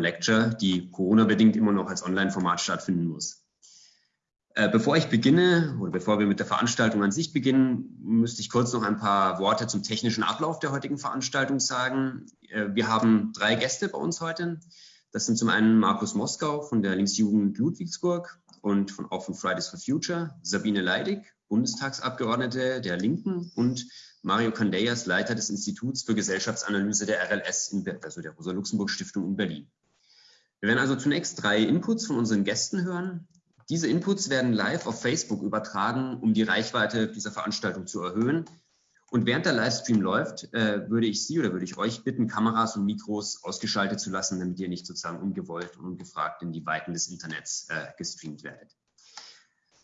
Lecture, die Corona-bedingt immer noch als Online-Format stattfinden muss. Äh, bevor ich beginne oder bevor wir mit der Veranstaltung an sich beginnen, müsste ich kurz noch ein paar Worte zum technischen Ablauf der heutigen Veranstaltung sagen. Äh, wir haben drei Gäste bei uns heute. Das sind zum einen Markus Moskau von der Linksjugend Ludwigsburg und von, auch von Fridays for Future, Sabine Leidig, Bundestagsabgeordnete der Linken und Mario Candellas, Leiter des Instituts für Gesellschaftsanalyse der RLS, in, also der Rosa-Luxemburg-Stiftung in Berlin. Wir werden also zunächst drei Inputs von unseren Gästen hören. Diese Inputs werden live auf Facebook übertragen, um die Reichweite dieser Veranstaltung zu erhöhen. Und während der Livestream läuft, äh, würde ich Sie oder würde ich euch bitten, Kameras und Mikros ausgeschaltet zu lassen, damit ihr nicht sozusagen ungewollt und ungefragt in die Weiten des Internets äh, gestreamt werdet.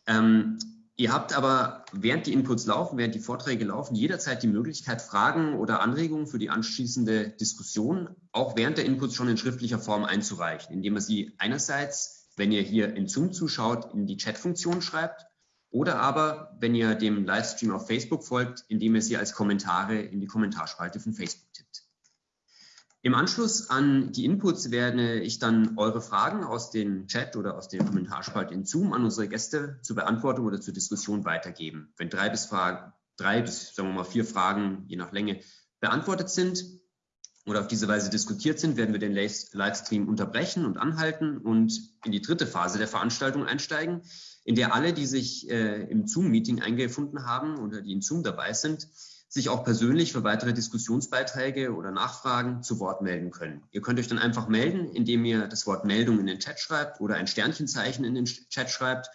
Ähm, Ihr habt aber, während die Inputs laufen, während die Vorträge laufen, jederzeit die Möglichkeit, Fragen oder Anregungen für die anschließende Diskussion auch während der Inputs schon in schriftlicher Form einzureichen, indem ihr sie einerseits, wenn ihr hier in Zoom zuschaut, in die Chat-Funktion schreibt oder aber, wenn ihr dem Livestream auf Facebook folgt, indem ihr sie als Kommentare in die Kommentarspalte von Facebook tippt. Im Anschluss an die Inputs werde ich dann eure Fragen aus dem Chat oder aus dem Kommentarspalt in Zoom an unsere Gäste zur Beantwortung oder zur Diskussion weitergeben. Wenn drei bis, Fragen, drei bis sagen wir mal vier Fragen, je nach Länge, beantwortet sind oder auf diese Weise diskutiert sind, werden wir den Livestream unterbrechen und anhalten und in die dritte Phase der Veranstaltung einsteigen, in der alle, die sich äh, im Zoom-Meeting eingefunden haben oder die in Zoom dabei sind, sich auch persönlich für weitere Diskussionsbeiträge oder Nachfragen zu Wort melden können. Ihr könnt euch dann einfach melden, indem ihr das Wort Meldung in den Chat schreibt oder ein Sternchenzeichen in den Chat schreibt.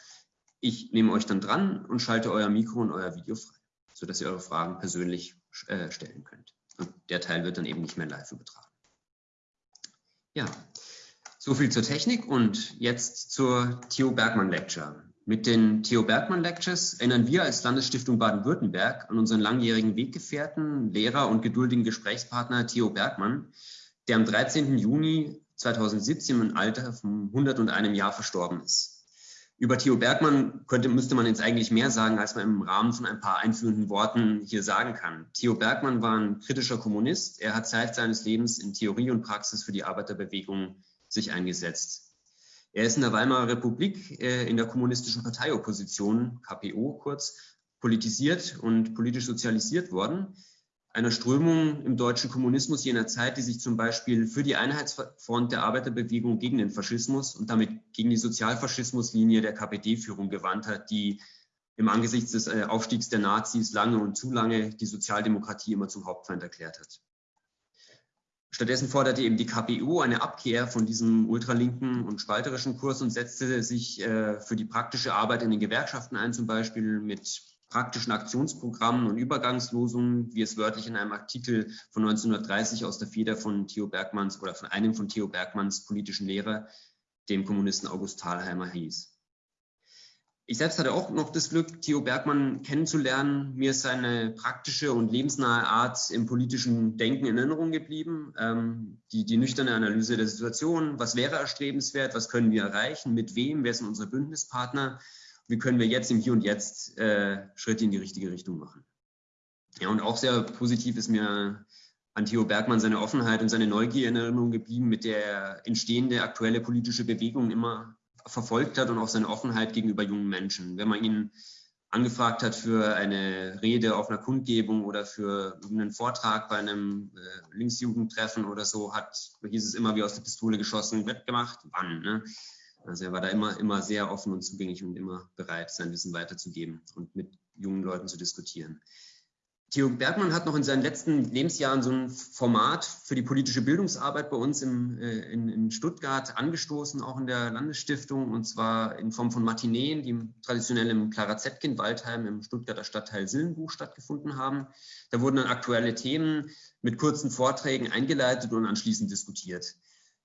Ich nehme euch dann dran und schalte euer Mikro und euer Video frei, sodass ihr eure Fragen persönlich äh, stellen könnt. Und der Teil wird dann eben nicht mehr live übertragen. Ja, so viel zur Technik und jetzt zur Theo Bergmann Lecture. Mit den Theo Bergmann Lectures erinnern wir als Landesstiftung Baden-Württemberg an unseren langjährigen Weggefährten, Lehrer und geduldigen Gesprächspartner Theo Bergmann, der am 13. Juni 2017 im Alter von 101 Jahr verstorben ist. Über Theo Bergmann könnte, müsste man jetzt eigentlich mehr sagen, als man im Rahmen von ein paar einführenden Worten hier sagen kann. Theo Bergmann war ein kritischer Kommunist. Er hat Zeit seines Lebens in Theorie und Praxis für die Arbeiterbewegung sich eingesetzt. Er ist in der Weimarer Republik äh, in der kommunistischen Parteiopposition, KPO kurz, politisiert und politisch sozialisiert worden. Einer Strömung im deutschen Kommunismus jener Zeit, die sich zum Beispiel für die Einheitsfront der Arbeiterbewegung gegen den Faschismus und damit gegen die Sozialfaschismuslinie der KPD-Führung gewandt hat, die im Angesichts des äh, Aufstiegs der Nazis lange und zu lange die Sozialdemokratie immer zum Hauptfeind erklärt hat. Stattdessen forderte eben die KPU eine Abkehr von diesem ultralinken und spalterischen Kurs und setzte sich äh, für die praktische Arbeit in den Gewerkschaften ein, zum Beispiel mit praktischen Aktionsprogrammen und Übergangslosungen, wie es wörtlich in einem Artikel von 1930 aus der Feder von Theo Bergmanns oder von einem von Theo Bergmanns politischen Lehrer, dem Kommunisten August Thalheimer, hieß. Ich selbst hatte auch noch das Glück, Theo Bergmann kennenzulernen. Mir ist seine praktische und lebensnahe Art im politischen Denken in Erinnerung geblieben. Ähm, die, die nüchterne Analyse der Situation, was wäre erstrebenswert, was können wir erreichen, mit wem, wer sind unsere Bündnispartner, wie können wir jetzt im Hier und Jetzt äh, Schritte in die richtige Richtung machen. Ja, und auch sehr positiv ist mir an Theo Bergmann seine Offenheit und seine Neugier in Erinnerung geblieben, mit der entstehende aktuelle politische Bewegung immer verfolgt hat und auch seine Offenheit gegenüber jungen Menschen. Wenn man ihn angefragt hat für eine Rede auf einer Kundgebung oder für einen Vortrag bei einem äh, Linksjugendtreffen oder so, hat, hieß es immer wie aus der Pistole geschossen, wird gemacht, wann? Ne? Also er war da immer, immer sehr offen und zugänglich und immer bereit, sein Wissen weiterzugeben und mit jungen Leuten zu diskutieren. Theo Bergmann hat noch in seinen letzten Lebensjahren so ein Format für die politische Bildungsarbeit bei uns im, äh, in, in, Stuttgart angestoßen, auch in der Landesstiftung, und zwar in Form von Matineen, die traditionell im Clara Zetkin Waldheim im Stuttgarter Stadtteil Sillenbuch stattgefunden haben. Da wurden dann aktuelle Themen mit kurzen Vorträgen eingeleitet und anschließend diskutiert.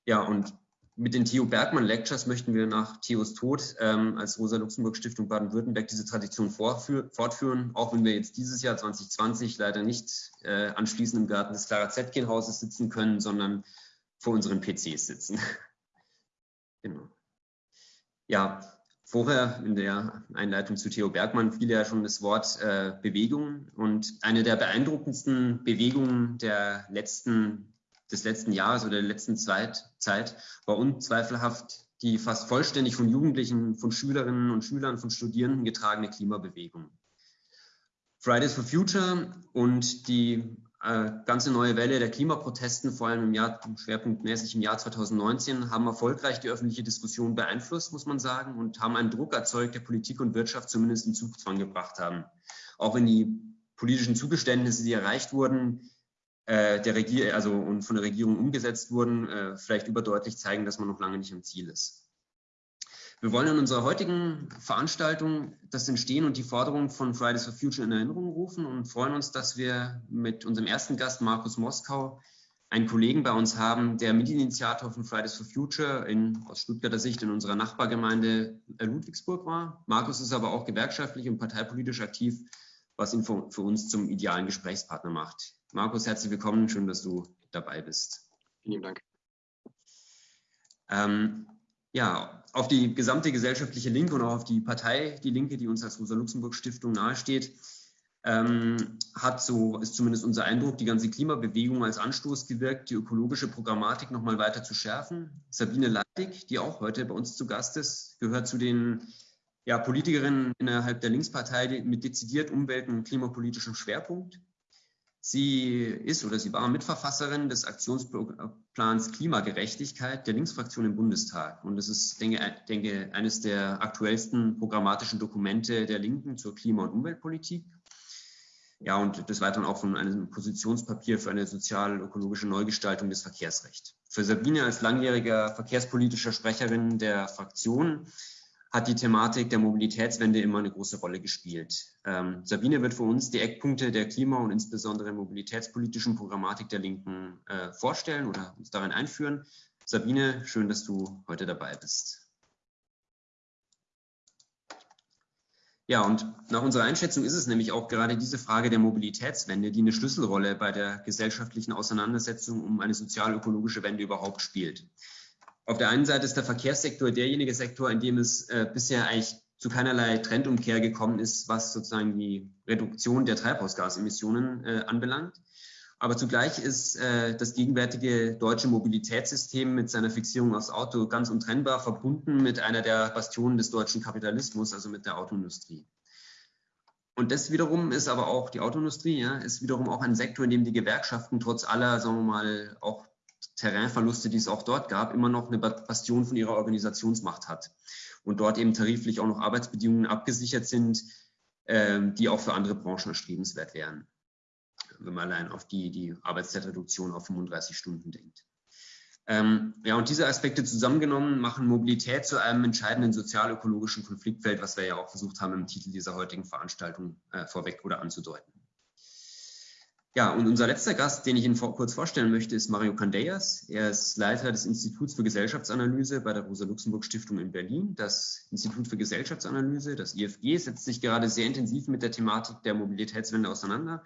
Ja, und mit den Theo Bergmann Lectures möchten wir nach Theos Tod ähm, als Rosa-Luxemburg-Stiftung Baden-Württemberg diese Tradition fortführen, auch wenn wir jetzt dieses Jahr 2020 leider nicht äh, anschließend im Garten des Clara Zetkin-Hauses sitzen können, sondern vor unseren PCs sitzen. genau. Ja, vorher in der Einleitung zu Theo Bergmann fiel ja schon das Wort äh, Bewegung und eine der beeindruckendsten Bewegungen der letzten des letzten Jahres oder der letzten Zeit, Zeit war unzweifelhaft die fast vollständig von Jugendlichen, von Schülerinnen und Schülern, von Studierenden getragene Klimabewegung. Fridays for Future und die äh, ganze neue Welle der Klimaprotesten, vor allem im Jahr, schwerpunktmäßig im Jahr 2019, haben erfolgreich die öffentliche Diskussion beeinflusst, muss man sagen, und haben einen Druck erzeugt, der Politik und Wirtschaft zumindest in Zugzwang gebracht haben. Auch wenn die politischen Zugeständnisse, die erreicht wurden, der Regier also und von der Regierung umgesetzt wurden, äh, vielleicht überdeutlich zeigen, dass man noch lange nicht am Ziel ist. Wir wollen in unserer heutigen Veranstaltung das Entstehen und die Forderungen von Fridays for Future in Erinnerung rufen und freuen uns, dass wir mit unserem ersten Gast Markus Moskau einen Kollegen bei uns haben, der Mitinitiator von Fridays for Future in, aus Stuttgarter Sicht in unserer Nachbargemeinde Ludwigsburg war. Markus ist aber auch gewerkschaftlich und parteipolitisch aktiv, was ihn für uns zum idealen Gesprächspartner macht. Markus, herzlich willkommen. Schön, dass du dabei bist. Vielen Dank. Ähm, ja, auf die gesamte gesellschaftliche Linke und auch auf die Partei, die Linke, die uns als Rosa-Luxemburg-Stiftung nahesteht, ähm, hat, so ist zumindest unser Eindruck, die ganze Klimabewegung als Anstoß gewirkt, die ökologische Programmatik nochmal weiter zu schärfen. Sabine Leidig, die auch heute bei uns zu Gast ist, gehört zu den ja, Politikerinnen innerhalb der Linkspartei mit dezidiert umwelt- und klimapolitischem Schwerpunkt. Sie ist oder sie war Mitverfasserin des Aktionsplans Klimagerechtigkeit der Linksfraktion im Bundestag. Und das ist, denke, denke eines der aktuellsten programmatischen Dokumente der Linken zur Klima- und Umweltpolitik. Ja, und des Weiteren auch von einem Positionspapier für eine sozial-ökologische Neugestaltung des Verkehrsrechts. Für Sabine als langjähriger verkehrspolitischer Sprecherin der Fraktion hat die Thematik der Mobilitätswende immer eine große Rolle gespielt. Ähm, Sabine wird für uns die Eckpunkte der Klima- und insbesondere mobilitätspolitischen Programmatik der Linken äh, vorstellen oder uns darin einführen. Sabine, schön, dass du heute dabei bist. Ja, und nach unserer Einschätzung ist es nämlich auch gerade diese Frage der Mobilitätswende, die eine Schlüsselrolle bei der gesellschaftlichen Auseinandersetzung um eine sozial-ökologische Wende überhaupt spielt. Auf der einen Seite ist der Verkehrssektor derjenige Sektor, in dem es äh, bisher eigentlich zu keinerlei Trendumkehr gekommen ist, was sozusagen die Reduktion der Treibhausgasemissionen äh, anbelangt. Aber zugleich ist äh, das gegenwärtige deutsche Mobilitätssystem mit seiner Fixierung aufs Auto ganz untrennbar verbunden mit einer der Bastionen des deutschen Kapitalismus, also mit der Autoindustrie. Und das wiederum ist aber auch die Autoindustrie, ja, ist wiederum auch ein Sektor, in dem die Gewerkschaften trotz aller, sagen wir mal, auch Terrainverluste, die es auch dort gab, immer noch eine Bastion von ihrer Organisationsmacht hat und dort eben tariflich auch noch Arbeitsbedingungen abgesichert sind, ähm, die auch für andere Branchen erstrebenswert wären, wenn man allein auf die, die Arbeitszeitreduktion auf 35 Stunden denkt. Ähm, ja, und diese Aspekte zusammengenommen machen Mobilität zu einem entscheidenden sozial-ökologischen Konfliktfeld, was wir ja auch versucht haben, im Titel dieser heutigen Veranstaltung äh, vorweg oder anzudeuten. Ja, und unser letzter Gast, den ich Ihnen vor, kurz vorstellen möchte, ist Mario Candeias. Er ist Leiter des Instituts für Gesellschaftsanalyse bei der Rosa-Luxemburg-Stiftung in Berlin. Das Institut für Gesellschaftsanalyse, das IFG, setzt sich gerade sehr intensiv mit der Thematik der Mobilitätswende auseinander.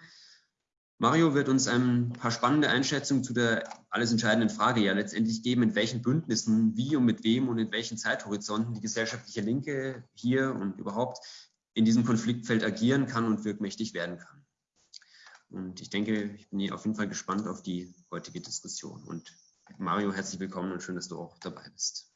Mario wird uns ein paar spannende Einschätzungen zu der alles entscheidenden Frage ja letztendlich geben, in welchen Bündnissen, wie und mit wem und in welchen Zeithorizonten die gesellschaftliche Linke hier und überhaupt in diesem Konfliktfeld agieren kann und wirkmächtig werden kann. Und ich denke, ich bin auf jeden Fall gespannt auf die heutige Diskussion. Und Mario, herzlich willkommen und schön, dass du auch dabei bist.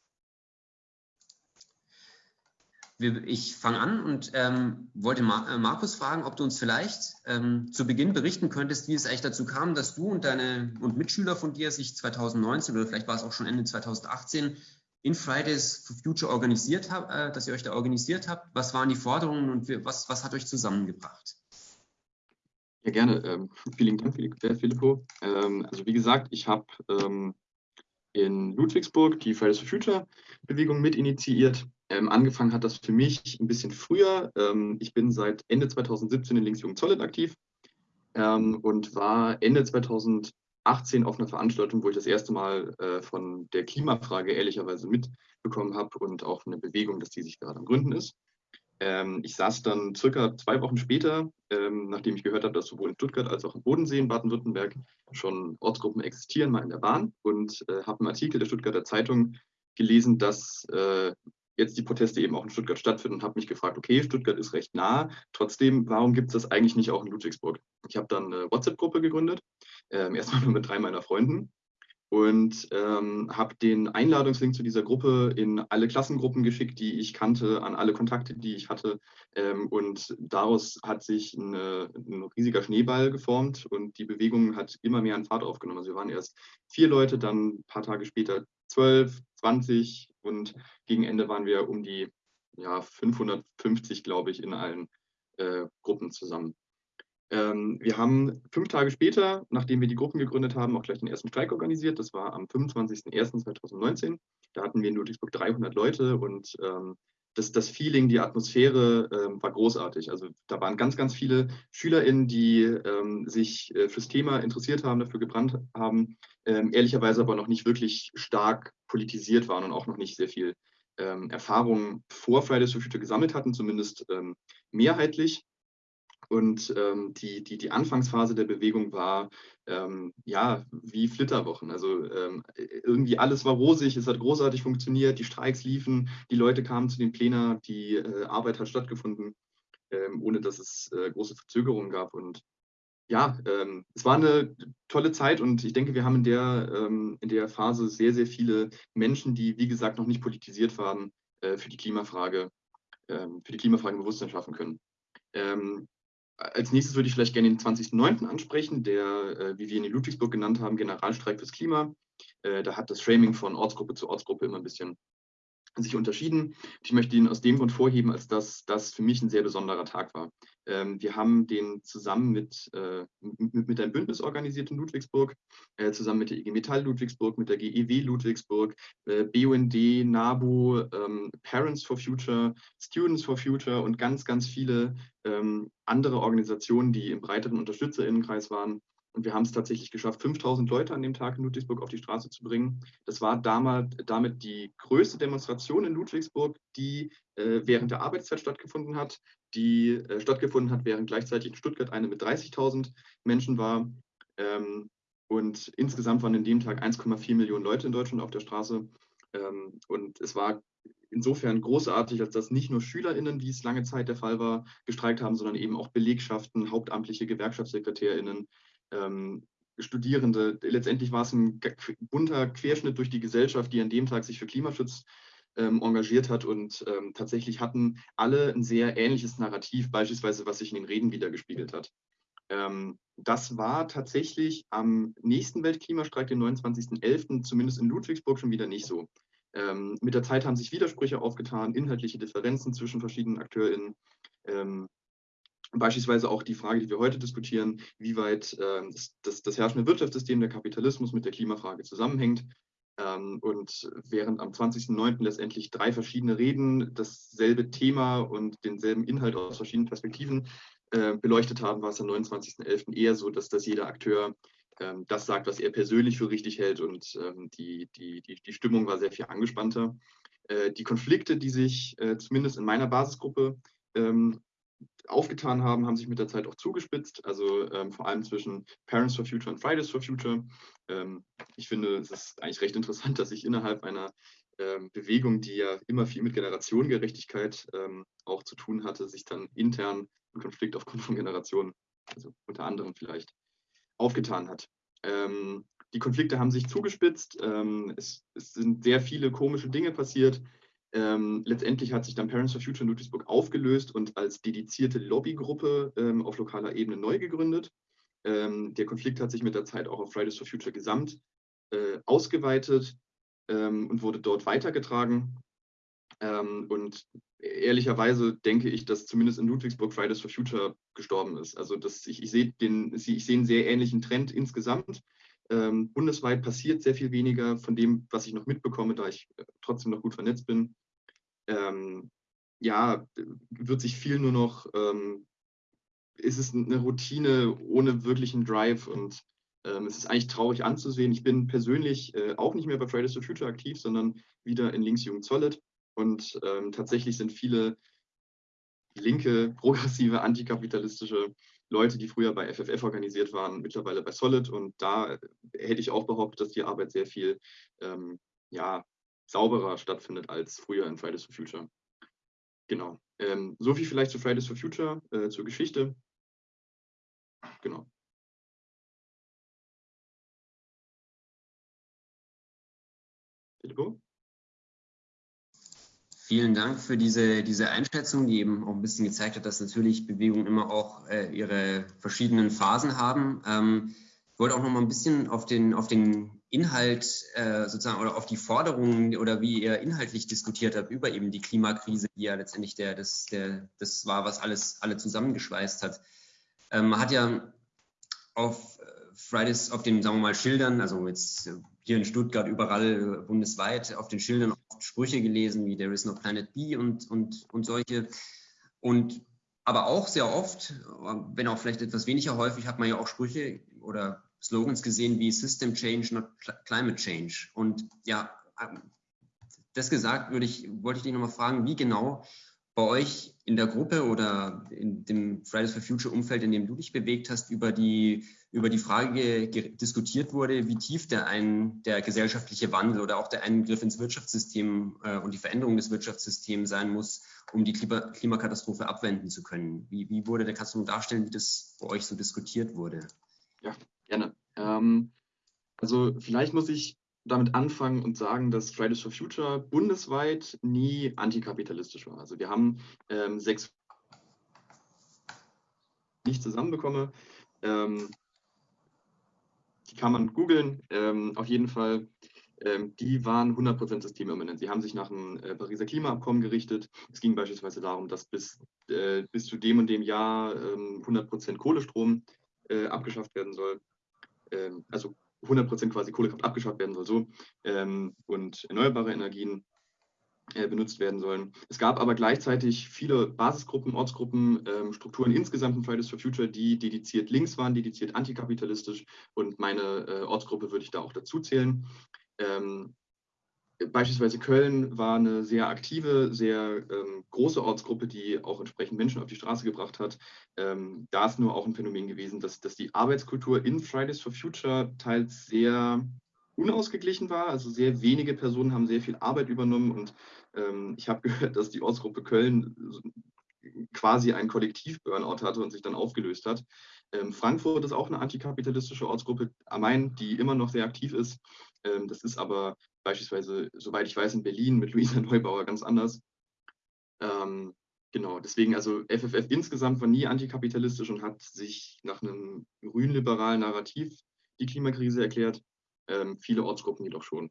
Ich fange an und ähm, wollte äh, Markus fragen, ob du uns vielleicht ähm, zu Beginn berichten könntest, wie es eigentlich dazu kam, dass du und deine und Mitschüler von dir sich 2019 oder vielleicht war es auch schon Ende 2018 in Fridays for Future organisiert habt, äh, dass ihr euch da organisiert habt. Was waren die Forderungen und was, was hat euch zusammengebracht? Ja, gerne. Ähm, vielen Dank, Filippo. Ähm, also wie gesagt, ich habe ähm, in Ludwigsburg die Fridays for Future Bewegung mit initiiert. Ähm, angefangen hat das für mich ein bisschen früher. Ähm, ich bin seit Ende 2017 in Linksjugend Solid aktiv ähm, und war Ende 2018 auf einer Veranstaltung, wo ich das erste Mal äh, von der Klimafrage ehrlicherweise mitbekommen habe und auch eine Bewegung, dass die sich gerade am Gründen ist. Ähm, ich saß dann circa zwei Wochen später, ähm, nachdem ich gehört habe, dass sowohl in Stuttgart als auch im Bodensee in Baden-Württemberg schon Ortsgruppen existieren, mal in der Bahn und äh, habe einen Artikel der Stuttgarter Zeitung gelesen, dass äh, jetzt die Proteste eben auch in Stuttgart stattfinden und habe mich gefragt, okay, Stuttgart ist recht nah, trotzdem, warum gibt es das eigentlich nicht auch in Ludwigsburg? Ich habe dann eine WhatsApp-Gruppe gegründet, äh, erstmal nur mit drei meiner Freunden und ähm, habe den Einladungslink zu dieser Gruppe in alle Klassengruppen geschickt, die ich kannte, an alle Kontakte, die ich hatte. Ähm, und daraus hat sich eine, ein riesiger Schneeball geformt und die Bewegung hat immer mehr an Fahrt aufgenommen. Also wir waren erst vier Leute, dann ein paar Tage später zwölf, zwanzig und gegen Ende waren wir um die ja, 550, glaube ich, in allen äh, Gruppen zusammen. Ähm, wir haben fünf Tage später, nachdem wir die Gruppen gegründet haben, auch gleich den ersten Streik organisiert. Das war am 25.01.2019. Da hatten wir in Ludwigsburg 300 Leute und ähm, das, das, Feeling, die Atmosphäre ähm, war großartig. Also da waren ganz, ganz viele SchülerInnen, die ähm, sich äh, fürs Thema interessiert haben, dafür gebrannt haben, ähm, ehrlicherweise aber noch nicht wirklich stark politisiert waren und auch noch nicht sehr viel ähm, Erfahrung vor Fridays for Future gesammelt hatten, zumindest ähm, mehrheitlich. Und ähm, die, die, die Anfangsphase der Bewegung war ähm, ja wie Flitterwochen. Also ähm, irgendwie alles war rosig, es hat großartig funktioniert, die Streiks liefen, die Leute kamen zu den Plänen, die äh, Arbeit hat stattgefunden, ähm, ohne dass es äh, große Verzögerungen gab. Und ja, ähm, es war eine tolle Zeit und ich denke, wir haben in der, ähm, in der Phase sehr, sehr viele Menschen, die, wie gesagt, noch nicht politisiert waren, äh, für die Klimafrage, für die Klimafrage Bewusstsein schaffen können. Ähm, als nächstes würde ich vielleicht gerne den 20.09. ansprechen, der, äh, wie wir ihn in Ludwigsburg genannt haben, Generalstreik fürs Klima. Äh, da hat das Framing von Ortsgruppe zu Ortsgruppe immer ein bisschen sich unterschieden. Ich möchte ihn aus dem Grund vorheben, als dass das für mich ein sehr besonderer Tag war. Ähm, wir haben den zusammen mit, äh, mit, mit, einem Bündnis organisiert in Ludwigsburg, äh, zusammen mit der IG Metall Ludwigsburg, mit der GEW Ludwigsburg, äh, BUND, NABU, ähm, Parents for Future, Students for Future und ganz, ganz viele ähm, andere Organisationen, die im breiteren UnterstützerInnenkreis waren, und wir haben es tatsächlich geschafft, 5000 Leute an dem Tag in Ludwigsburg auf die Straße zu bringen. Das war damals, damit die größte Demonstration in Ludwigsburg, die äh, während der Arbeitszeit stattgefunden hat, die äh, stattgefunden hat, während gleichzeitig in Stuttgart eine mit 30.000 Menschen war. Ähm, und insgesamt waren an dem Tag 1,4 Millionen Leute in Deutschland auf der Straße. Ähm, und es war insofern großartig, als dass nicht nur SchülerInnen, wie es lange Zeit der Fall war, gestreikt haben, sondern eben auch Belegschaften, hauptamtliche GewerkschaftssekretärInnen, ähm, Studierende. Letztendlich war es ein bunter Querschnitt durch die Gesellschaft, die an dem Tag sich für Klimaschutz ähm, engagiert hat und ähm, tatsächlich hatten alle ein sehr ähnliches Narrativ, beispielsweise was sich in den Reden wiedergespiegelt hat. Ähm, das war tatsächlich am nächsten Weltklimastreik, den 29.11., zumindest in Ludwigsburg, schon wieder nicht so. Ähm, mit der Zeit haben sich Widersprüche aufgetan, inhaltliche Differenzen zwischen verschiedenen AkteurInnen. Beispielsweise auch die Frage, die wir heute diskutieren, wie weit äh, das, das, das, herrschende Wirtschaftssystem, der Kapitalismus mit der Klimafrage zusammenhängt. Ähm, und während am 20.09. letztendlich drei verschiedene Reden dasselbe Thema und denselben Inhalt aus verschiedenen Perspektiven äh, beleuchtet haben, war es am 29.11. eher so, dass, dass jeder Akteur ähm, das sagt, was er persönlich für richtig hält und ähm, die, die, die, die Stimmung war sehr viel angespannter. Äh, die Konflikte, die sich äh, zumindest in meiner Basisgruppe ähm, aufgetan haben, haben sich mit der Zeit auch zugespitzt, also ähm, vor allem zwischen Parents for Future und Fridays for Future. Ähm, ich finde, es ist eigentlich recht interessant, dass sich innerhalb einer ähm, Bewegung, die ja immer viel mit Generationengerechtigkeit ähm, auch zu tun hatte, sich dann intern ein Konflikt aufgrund von Generationen, also unter anderem vielleicht, aufgetan hat. Ähm, die Konflikte haben sich zugespitzt, ähm, es, es sind sehr viele komische Dinge passiert. Ähm, letztendlich hat sich dann Parents for Future in Ludwigsburg aufgelöst und als dedizierte Lobbygruppe ähm, auf lokaler Ebene neu gegründet. Ähm, der Konflikt hat sich mit der Zeit auch auf Fridays for Future gesamt äh, ausgeweitet ähm, und wurde dort weitergetragen. Ähm, und ehrlicherweise denke ich, dass zumindest in Ludwigsburg Fridays for Future gestorben ist. Also das, ich, ich sehe ich sehe einen sehr ähnlichen Trend insgesamt. Ähm, bundesweit passiert sehr viel weniger von dem, was ich noch mitbekomme, da ich äh, trotzdem noch gut vernetzt bin ähm, ja, wird sich viel nur noch, ähm, ist es eine Routine ohne wirklichen Drive und ähm, es ist eigentlich traurig anzusehen. Ich bin persönlich äh, auch nicht mehr bei Fridays for Future aktiv, sondern wieder in Linksjugend Solid und ähm, tatsächlich sind viele linke, progressive, antikapitalistische Leute, die früher bei FFF organisiert waren, mittlerweile bei Solid und da hätte ich auch behauptet, dass die Arbeit sehr viel ähm, ja, sauberer stattfindet als früher in Fridays for Future. Genau. Ähm, so viel vielleicht zu Fridays for Future, äh, zur Geschichte. Genau. Vielen Dank für diese, diese Einschätzung, die eben auch ein bisschen gezeigt hat, dass natürlich Bewegungen immer auch äh, ihre verschiedenen Phasen haben. Ähm, ich wollte auch noch mal ein bisschen auf den, auf den Inhalt äh, sozusagen oder auf die Forderungen oder wie ihr inhaltlich diskutiert habt über eben die Klimakrise, die ja letztendlich der, das, der, das war, was alles alle zusammengeschweißt hat. Ähm, man hat ja auf Fridays, auf den, sagen wir mal, Schildern, also jetzt hier in Stuttgart, überall äh, bundesweit, auf den Schildern oft Sprüche gelesen wie There is no planet B und, und, und solche. Und aber auch sehr oft, wenn auch vielleicht etwas weniger häufig, hat man ja auch Sprüche oder Slogans gesehen wie System Change, not Climate Change. Und ja, ähm, das gesagt, würde ich, wollte ich dich nochmal fragen, wie genau bei euch in der Gruppe oder in dem Fridays for Future Umfeld, in dem du dich bewegt hast, über die, über die Frage diskutiert wurde, wie tief der, ein, der gesellschaftliche Wandel oder auch der Eingriff ins Wirtschaftssystem äh, und die Veränderung des Wirtschaftssystems sein muss, um die Klima Klimakatastrophe abwenden zu können. Wie, wie wurde der, kannst darstellen, wie das bei euch so diskutiert wurde? Ja, gerne. Ähm, also vielleicht muss ich damit anfangen und sagen, dass Fridays for Future bundesweit nie antikapitalistisch war. Also wir haben ähm, sechs nicht zusammenbekomme. Ähm, die kann man googeln. Ähm, auf jeden Fall, ähm, die waren 100% systemimmanent. Sie haben sich nach dem äh, Pariser Klimaabkommen gerichtet. Es ging beispielsweise darum, dass bis, äh, bis zu dem und dem Jahr 100% ähm, Kohlestrom äh, abgeschafft werden soll. Ähm, also 100% quasi Kohlekraft abgeschafft werden soll so ähm, und erneuerbare Energien äh, benutzt werden sollen. Es gab aber gleichzeitig viele Basisgruppen, Ortsgruppen, ähm, Strukturen insgesamt in Fridays for Future, die dediziert links waren, dediziert antikapitalistisch und meine äh, Ortsgruppe würde ich da auch dazu zählen. Ähm, Beispielsweise Köln war eine sehr aktive, sehr ähm, große Ortsgruppe, die auch entsprechend Menschen auf die Straße gebracht hat. Ähm, da ist nur auch ein Phänomen gewesen, dass, dass die Arbeitskultur in Fridays for Future teils sehr unausgeglichen war. Also sehr wenige Personen haben sehr viel Arbeit übernommen und ähm, ich habe gehört, dass die Ortsgruppe Köln quasi ein Kollektiv-Burnout hatte und sich dann aufgelöst hat. Ähm, Frankfurt ist auch eine antikapitalistische Ortsgruppe, am Main, die immer noch sehr aktiv ist. Ähm, das ist aber beispielsweise, soweit ich weiß, in Berlin mit Luisa Neubauer ganz anders. Ähm, genau, deswegen, also FFF insgesamt war nie antikapitalistisch und hat sich nach einem grünliberalen Narrativ die Klimakrise erklärt. Ähm, viele Ortsgruppen jedoch schon.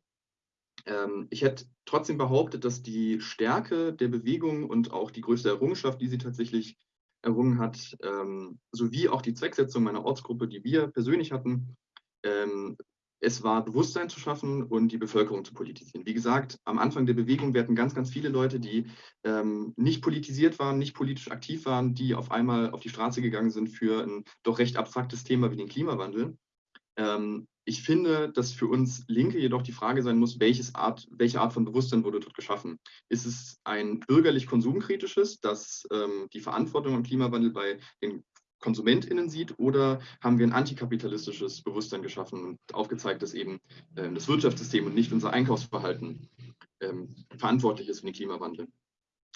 Ähm, ich hätte trotzdem behauptet, dass die Stärke der Bewegung und auch die größte Errungenschaft, die sie tatsächlich errungen hat, ähm, sowie auch die Zwecksetzung meiner Ortsgruppe, die wir persönlich hatten, ähm, es war Bewusstsein zu schaffen und die Bevölkerung zu politisieren. Wie gesagt, am Anfang der Bewegung werden ganz, ganz viele Leute, die ähm, nicht politisiert waren, nicht politisch aktiv waren, die auf einmal auf die Straße gegangen sind für ein doch recht abstraktes Thema wie den Klimawandel. Ähm, ich finde, dass für uns Linke jedoch die Frage sein muss, Art, welche Art von Bewusstsein wurde dort geschaffen? Ist es ein bürgerlich-konsumkritisches, das ähm, die Verantwortung am Klimawandel bei den KonsumentInnen sieht oder haben wir ein antikapitalistisches Bewusstsein geschaffen und aufgezeigt, dass eben äh, das Wirtschaftssystem und nicht unser Einkaufsverhalten ähm, verantwortlich ist für den Klimawandel.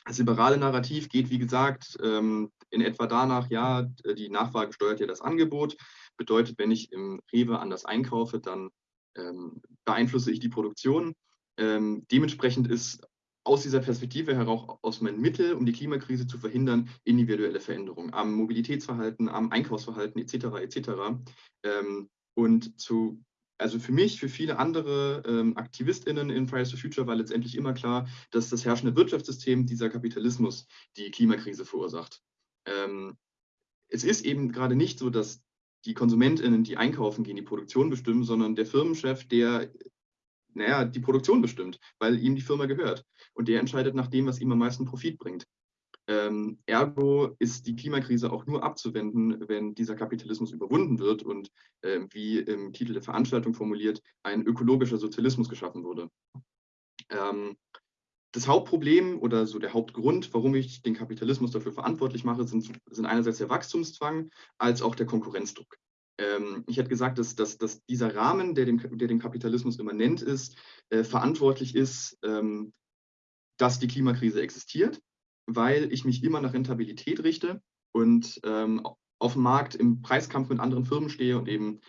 Das liberale Narrativ geht, wie gesagt, ähm, in etwa danach, ja, die Nachfrage steuert ja das Angebot. Bedeutet, wenn ich im Rewe anders einkaufe, dann ähm, beeinflusse ich die Produktion. Ähm, dementsprechend ist aus dieser Perspektive heraus aus meinem Mittel, um die Klimakrise zu verhindern, individuelle Veränderungen am Mobilitätsverhalten, am Einkaufsverhalten etc. etc. Ähm, und zu, also für mich, für viele andere ähm, AktivistInnen in Fridays for Future war letztendlich immer klar, dass das herrschende Wirtschaftssystem, dieser Kapitalismus, die Klimakrise verursacht. Ähm, es ist eben gerade nicht so, dass die KonsumentInnen, die einkaufen gehen, die Produktion bestimmen, sondern der Firmenchef, der naja, die Produktion bestimmt, weil ihm die Firma gehört. Und der entscheidet nach dem, was ihm am meisten Profit bringt. Ähm, ergo ist die Klimakrise auch nur abzuwenden, wenn dieser Kapitalismus überwunden wird und äh, wie im Titel der Veranstaltung formuliert, ein ökologischer Sozialismus geschaffen wurde. Ähm, das Hauptproblem oder so der Hauptgrund, warum ich den Kapitalismus dafür verantwortlich mache, sind, sind einerseits der Wachstumszwang als auch der Konkurrenzdruck ich hätte gesagt, dass, dass, dass dieser Rahmen, der dem, der dem Kapitalismus immanent ist, äh, verantwortlich ist, ähm, dass die Klimakrise existiert, weil ich mich immer nach Rentabilität richte und ähm, auf dem Markt im Preiskampf mit anderen Firmen stehe und eben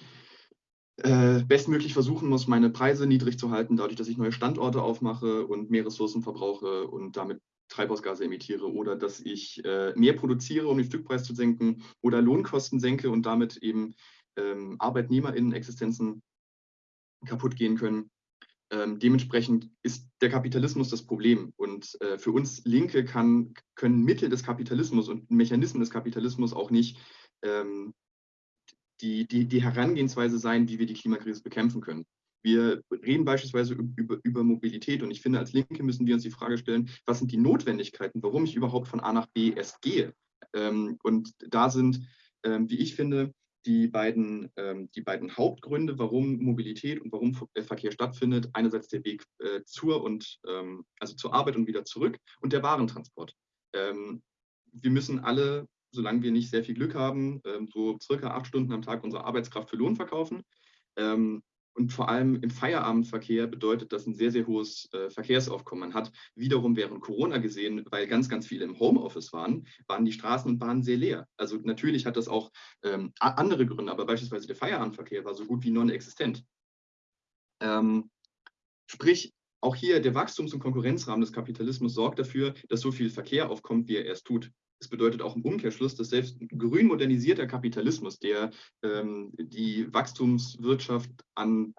äh, bestmöglich versuchen muss, meine Preise niedrig zu halten, dadurch, dass ich neue Standorte aufmache und mehr Ressourcen verbrauche und damit Treibhausgase emittiere oder dass ich äh, mehr produziere, um den Stückpreis zu senken oder Lohnkosten senke und damit eben ähm, ArbeitnehmerInnen-Existenzen kaputt gehen können. Ähm, dementsprechend ist der Kapitalismus das Problem. Und äh, für uns Linke kann, können Mittel des Kapitalismus und Mechanismen des Kapitalismus auch nicht ähm, die, die, die Herangehensweise sein, wie wir die Klimakrise bekämpfen können. Wir reden beispielsweise über, über Mobilität und ich finde, als Linke müssen wir uns die Frage stellen, was sind die Notwendigkeiten, warum ich überhaupt von A nach B erst gehe. Ähm, und da sind, ähm, wie ich finde, die beiden, ähm, die beiden Hauptgründe, warum Mobilität und warum äh, Verkehr stattfindet. Einerseits der Weg äh, zur und ähm, also zur Arbeit und wieder zurück und der Warentransport. Ähm, wir müssen alle, solange wir nicht sehr viel Glück haben, ähm, so circa acht Stunden am Tag unsere Arbeitskraft für Lohn verkaufen. Und vor allem im Feierabendverkehr bedeutet das ein sehr, sehr hohes äh, Verkehrsaufkommen. Man hat wiederum während Corona gesehen, weil ganz, ganz viele im Homeoffice waren, waren die Straßen und Bahnen sehr leer. Also natürlich hat das auch ähm, andere Gründe, aber beispielsweise der Feierabendverkehr war so gut wie non-existent. Ähm, sprich, auch hier der Wachstums- und Konkurrenzrahmen des Kapitalismus sorgt dafür, dass so viel Verkehr aufkommt, wie er erst tut. Es bedeutet auch im Umkehrschluss, dass selbst grün modernisierter Kapitalismus, der ähm, die Wachstumswirtschaft an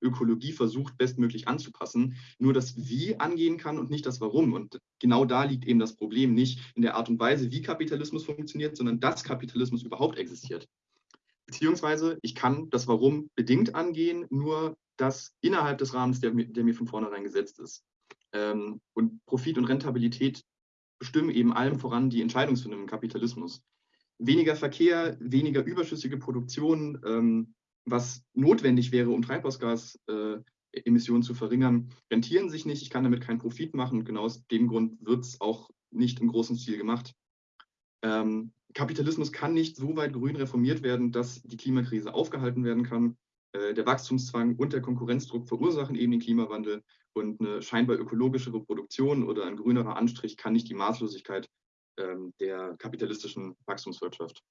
Ökologie versucht, bestmöglich anzupassen, nur das Wie angehen kann und nicht das Warum. Und genau da liegt eben das Problem nicht in der Art und Weise, wie Kapitalismus funktioniert, sondern dass Kapitalismus überhaupt existiert. Beziehungsweise ich kann das Warum bedingt angehen, nur das innerhalb des Rahmens, der, der mir von vornherein gesetzt ist. Ähm, und Profit und Rentabilität bestimmen eben allem voran die Entscheidungsfindung im Kapitalismus. Weniger Verkehr, weniger überschüssige Produktion, ähm, was notwendig wäre, um Treibhausgasemissionen äh, zu verringern, rentieren sich nicht. Ich kann damit keinen Profit machen. Und genau aus dem Grund wird es auch nicht im großen Stil gemacht. Ähm, Kapitalismus kann nicht so weit grün reformiert werden, dass die Klimakrise aufgehalten werden kann. Äh, der Wachstumszwang und der Konkurrenzdruck verursachen eben den Klimawandel und eine scheinbar ökologischere Produktion oder ein grünerer Anstrich kann nicht die Maßlosigkeit ähm, der kapitalistischen Wachstumswirtschaft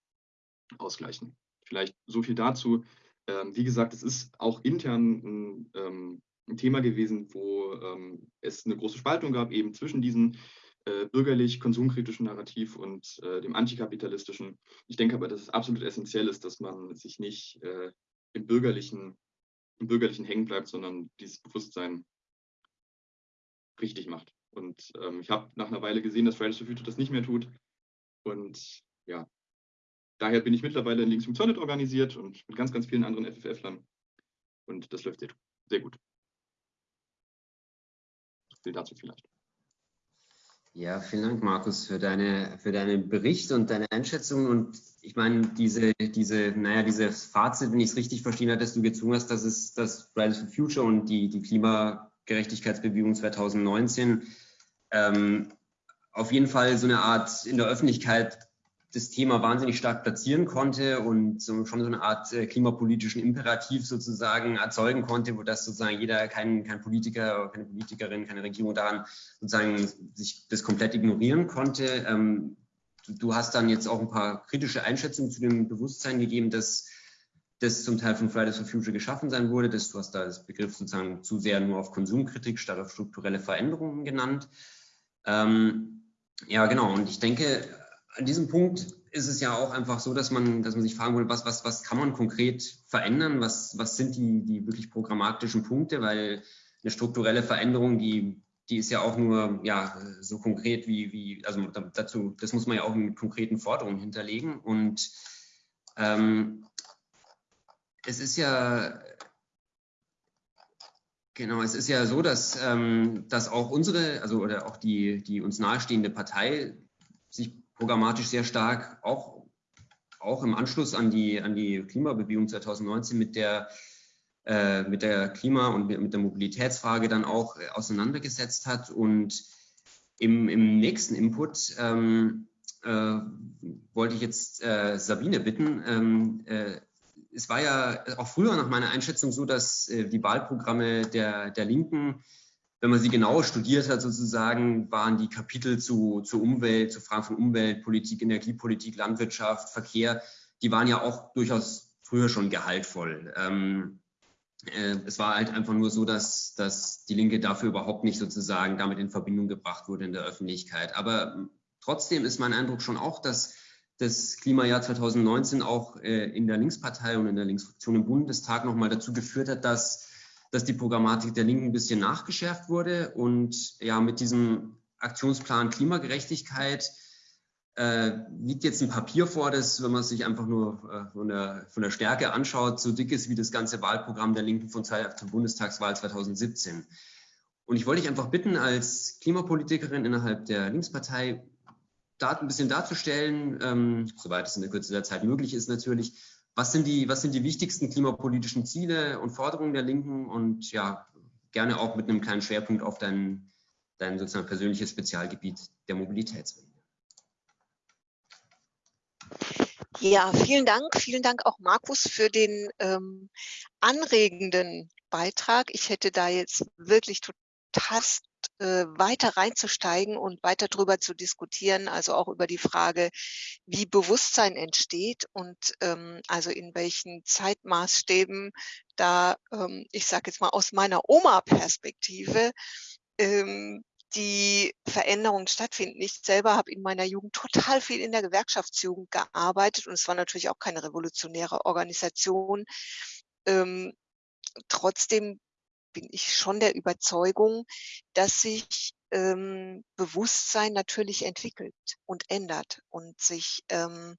ausgleichen. Vielleicht so viel dazu. Ähm, wie gesagt, es ist auch intern ein, ähm, ein Thema gewesen, wo ähm, es eine große Spaltung gab, eben zwischen diesen äh, bürgerlich-konsumkritischen Narrativ und äh, dem antikapitalistischen. Ich denke aber, dass es absolut essentiell ist, dass man sich nicht äh, im Bürgerlichen, im Bürgerlichen hängen bleibt, sondern dieses Bewusstsein richtig macht. Und ähm, ich habe nach einer Weile gesehen, dass Fridays for Future das nicht mehr tut. Und ja, daher bin ich mittlerweile in Links im Zornet organisiert und mit ganz, ganz vielen anderen FFF-Lern. Und das läuft sehr, sehr gut. Viel dazu vielleicht. Ja, vielen Dank, Markus, für deine, für deinen Bericht und deine Einschätzung. Und ich meine, diese, diese, naja, dieses Fazit, wenn ich es richtig verstehen habe, dass du gezwungen hast, dass es das Fridays for Future und die, die Klimagerechtigkeitsbewegung 2019 ähm, auf jeden Fall so eine Art in der Öffentlichkeit das Thema wahnsinnig stark platzieren konnte und so, schon so eine Art äh, klimapolitischen Imperativ sozusagen erzeugen konnte, wo das sozusagen jeder, kein, kein Politiker, keine Politikerin, keine Regierung daran sozusagen sich das komplett ignorieren konnte. Ähm, du, du, hast dann jetzt auch ein paar kritische Einschätzungen zu dem Bewusstsein gegeben, dass das zum Teil von Fridays for Future geschaffen sein wurde. Dass du hast da das Begriff sozusagen zu sehr nur auf Konsumkritik statt auf strukturelle Veränderungen genannt. Ähm, ja, genau. Und ich denke, an diesem Punkt ist es ja auch einfach so, dass man, dass man sich fragen will, was, was, was kann man konkret verändern? Was, was sind die, die wirklich programmatischen Punkte? Weil eine strukturelle Veränderung, die, die ist ja auch nur ja, so konkret wie, wie, also dazu, das muss man ja auch mit konkreten Forderungen hinterlegen. Und ähm, es ist ja, Genau, es ist ja so, dass, ähm, dass auch unsere, also oder auch die, die uns nahestehende Partei sich programmatisch sehr stark auch, auch im Anschluss an die, an die Klimabewegung 2019 mit der, äh, mit der Klima- und mit der Mobilitätsfrage dann auch äh, auseinandergesetzt hat. Und im, im nächsten Input ähm, äh, wollte ich jetzt äh, Sabine bitten. Ähm, äh, es war ja auch früher nach meiner Einschätzung so, dass äh, die Wahlprogramme der, der Linken wenn man sie genau studiert hat, sozusagen, waren die Kapitel zu, zu Umwelt, zu Fragen von Umwelt, Politik, Energiepolitik, Landwirtschaft, Verkehr, die waren ja auch durchaus früher schon gehaltvoll. Ähm, Äh, es war halt einfach nur so, dass, dass die Linke dafür überhaupt nicht sozusagen damit in Verbindung gebracht wurde in der Öffentlichkeit. Aber ähm, trotzdem ist mein Eindruck schon auch, dass das Klimajahr 2019 auch äh, in der Linkspartei und in der Linksfraktion im Bundestag nochmal dazu geführt hat, dass, dass die Programmatik der Linken ein bisschen nachgeschärft wurde und ja mit diesem Aktionsplan Klimagerechtigkeit äh, liegt jetzt ein Papier vor, das, wenn man sich einfach nur äh, von, der, von, der, Stärke anschaut, so dick ist wie das ganze Wahlprogramm der Linken von zur Bundestagswahl 2017. Und ich wollte dich einfach bitten, als Klimapolitikerin innerhalb der Linkspartei, da ein bisschen darzustellen, ähm, soweit es in der Kürze der Zeit möglich ist natürlich, was sind, die, was sind die wichtigsten klimapolitischen Ziele und Forderungen der Linken und ja, gerne auch mit einem kleinen Schwerpunkt auf dein, dein sozusagen persönliches Spezialgebiet der Mobilitätswende. Ja, vielen Dank. Vielen Dank auch Markus für den ähm, anregenden Beitrag. Ich hätte da jetzt wirklich total äh, weiter reinzusteigen und weiter drüber zu diskutieren, also auch über die Frage, wie Bewusstsein entsteht und ähm, also in welchen Zeitmaßstäben da, ähm, ich sage jetzt mal aus meiner Oma-Perspektive, ähm, die Veränderungen stattfinden. Ich selber habe in meiner Jugend total viel in der Gewerkschaftsjugend gearbeitet und es war natürlich auch keine revolutionäre Organisation. Ähm, trotzdem bin ich schon der Überzeugung, dass sich ähm, Bewusstsein natürlich entwickelt und ändert und sich ähm,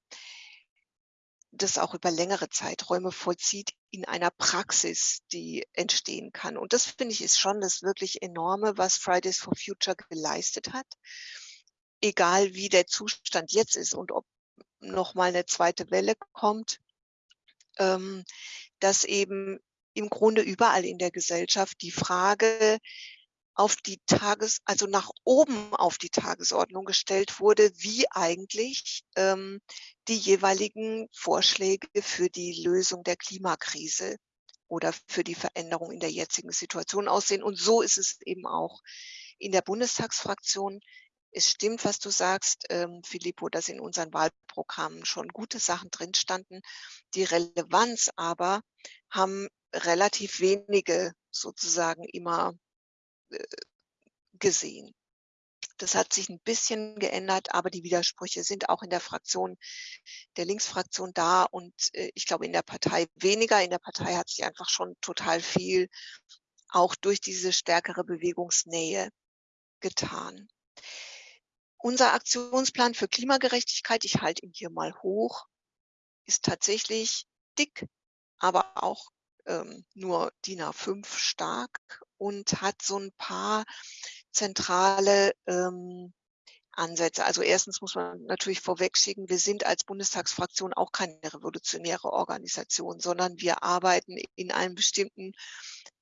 das auch über längere Zeiträume vollzieht in einer Praxis, die entstehen kann. Und das finde ich ist schon das wirklich enorme, was Fridays for Future geleistet hat. Egal wie der Zustand jetzt ist und ob noch mal eine zweite Welle kommt, ähm, dass eben im Grunde überall in der Gesellschaft die Frage auf die Tages, also nach oben auf die Tagesordnung gestellt wurde, wie eigentlich ähm, die jeweiligen Vorschläge für die Lösung der Klimakrise oder für die Veränderung in der jetzigen Situation aussehen. Und so ist es eben auch in der Bundestagsfraktion. Es stimmt, was du sagst, ähm, Filippo, dass in unseren Wahlprogrammen schon gute Sachen drin standen. Die Relevanz aber haben relativ wenige sozusagen immer äh, gesehen. Das hat sich ein bisschen geändert, aber die Widersprüche sind auch in der Fraktion, der Linksfraktion da und äh, ich glaube in der Partei weniger. In der Partei hat sich einfach schon total viel auch durch diese stärkere Bewegungsnähe getan. Unser Aktionsplan für Klimagerechtigkeit, ich halte ihn hier mal hoch, ist tatsächlich dick, aber auch ähm, nur DIN A5 stark und hat so ein paar zentrale ähm, Ansätze. Also erstens muss man natürlich vorwegschicken, wir sind als Bundestagsfraktion auch keine revolutionäre Organisation, sondern wir arbeiten in einem bestimmten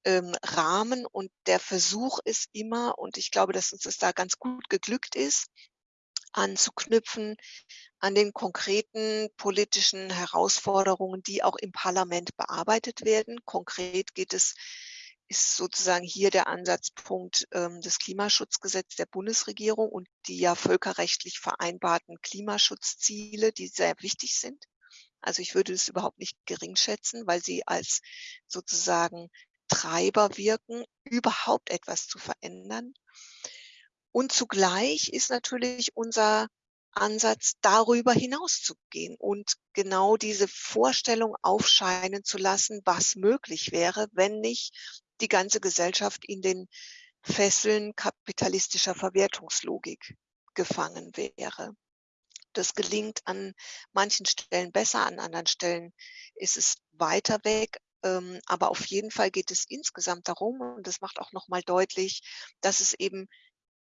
ähm, Rahmen und der Versuch ist immer, und ich glaube, dass uns das da ganz gut geglückt ist, anzuknüpfen an den konkreten politischen Herausforderungen, die auch im Parlament bearbeitet werden. Konkret geht es ist sozusagen hier der Ansatzpunkt ähm, des Klimaschutzgesetzes der Bundesregierung und die ja völkerrechtlich vereinbarten Klimaschutzziele, die sehr wichtig sind. Also ich würde es überhaupt nicht gering schätzen, weil sie als sozusagen Treiber wirken, überhaupt etwas zu verändern. Und zugleich ist natürlich unser Ansatz, darüber hinauszugehen und genau diese Vorstellung aufscheinen zu lassen, was möglich wäre, wenn nicht die ganze Gesellschaft in den Fesseln kapitalistischer Verwertungslogik gefangen wäre. Das gelingt an manchen Stellen besser, an anderen Stellen ist es weiter weg. Ähm, aber auf jeden Fall geht es insgesamt darum, und das macht auch nochmal deutlich, dass es eben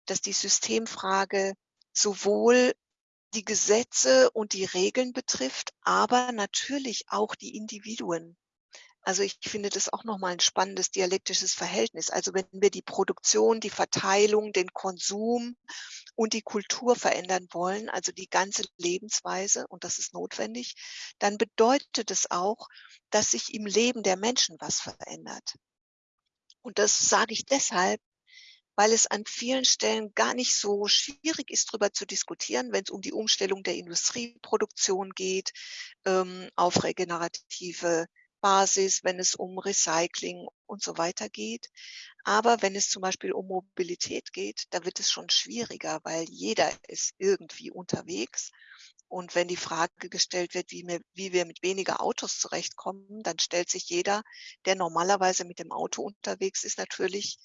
dass die Systemfrage sowohl die Gesetze und die Regeln betrifft, aber natürlich auch die Individuen. Also ich finde das auch nochmal ein spannendes dialektisches Verhältnis. Also wenn wir die Produktion, die Verteilung, den Konsum und die Kultur verändern wollen, also die ganze Lebensweise, und das ist notwendig, dann bedeutet es auch, dass sich im Leben der Menschen was verändert. Und das sage ich deshalb, weil es an vielen Stellen gar nicht so schwierig ist, darüber zu diskutieren, wenn es um die Umstellung der Industrieproduktion geht, ähm, auf regenerative Basis, wenn es um Recycling und so weiter geht. Aber wenn es zum Beispiel um Mobilität geht, da wird es schon schwieriger, weil jeder ist irgendwie unterwegs. Und wenn die Frage gestellt wird, wie wir, wie wir mit weniger Autos zurechtkommen, dann stellt sich jeder, der normalerweise mit dem Auto unterwegs ist, natürlich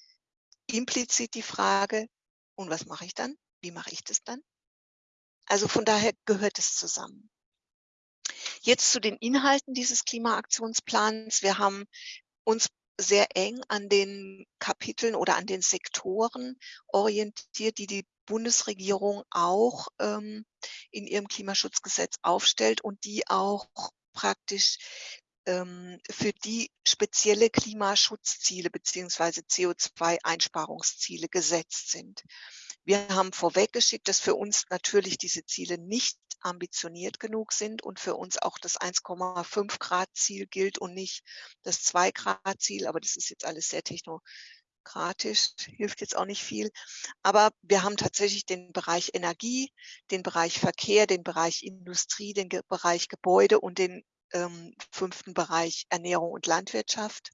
implizit die Frage, und was mache ich dann? Wie mache ich das dann? Also von daher gehört es zusammen. Jetzt zu den Inhalten dieses Klimaaktionsplans. Wir haben uns sehr eng an den Kapiteln oder an den Sektoren orientiert, die die Bundesregierung auch ähm, in ihrem Klimaschutzgesetz aufstellt und die auch praktisch für die spezielle Klimaschutzziele beziehungsweise CO2-Einsparungsziele gesetzt sind. Wir haben vorweggeschickt, dass für uns natürlich diese Ziele nicht ambitioniert genug sind und für uns auch das 1,5 Grad Ziel gilt und nicht das 2 Grad Ziel. Aber das ist jetzt alles sehr technokratisch, hilft jetzt auch nicht viel. Aber wir haben tatsächlich den Bereich Energie, den Bereich Verkehr, den Bereich Industrie, den Bereich Gebäude und den ähm, fünften Bereich Ernährung und Landwirtschaft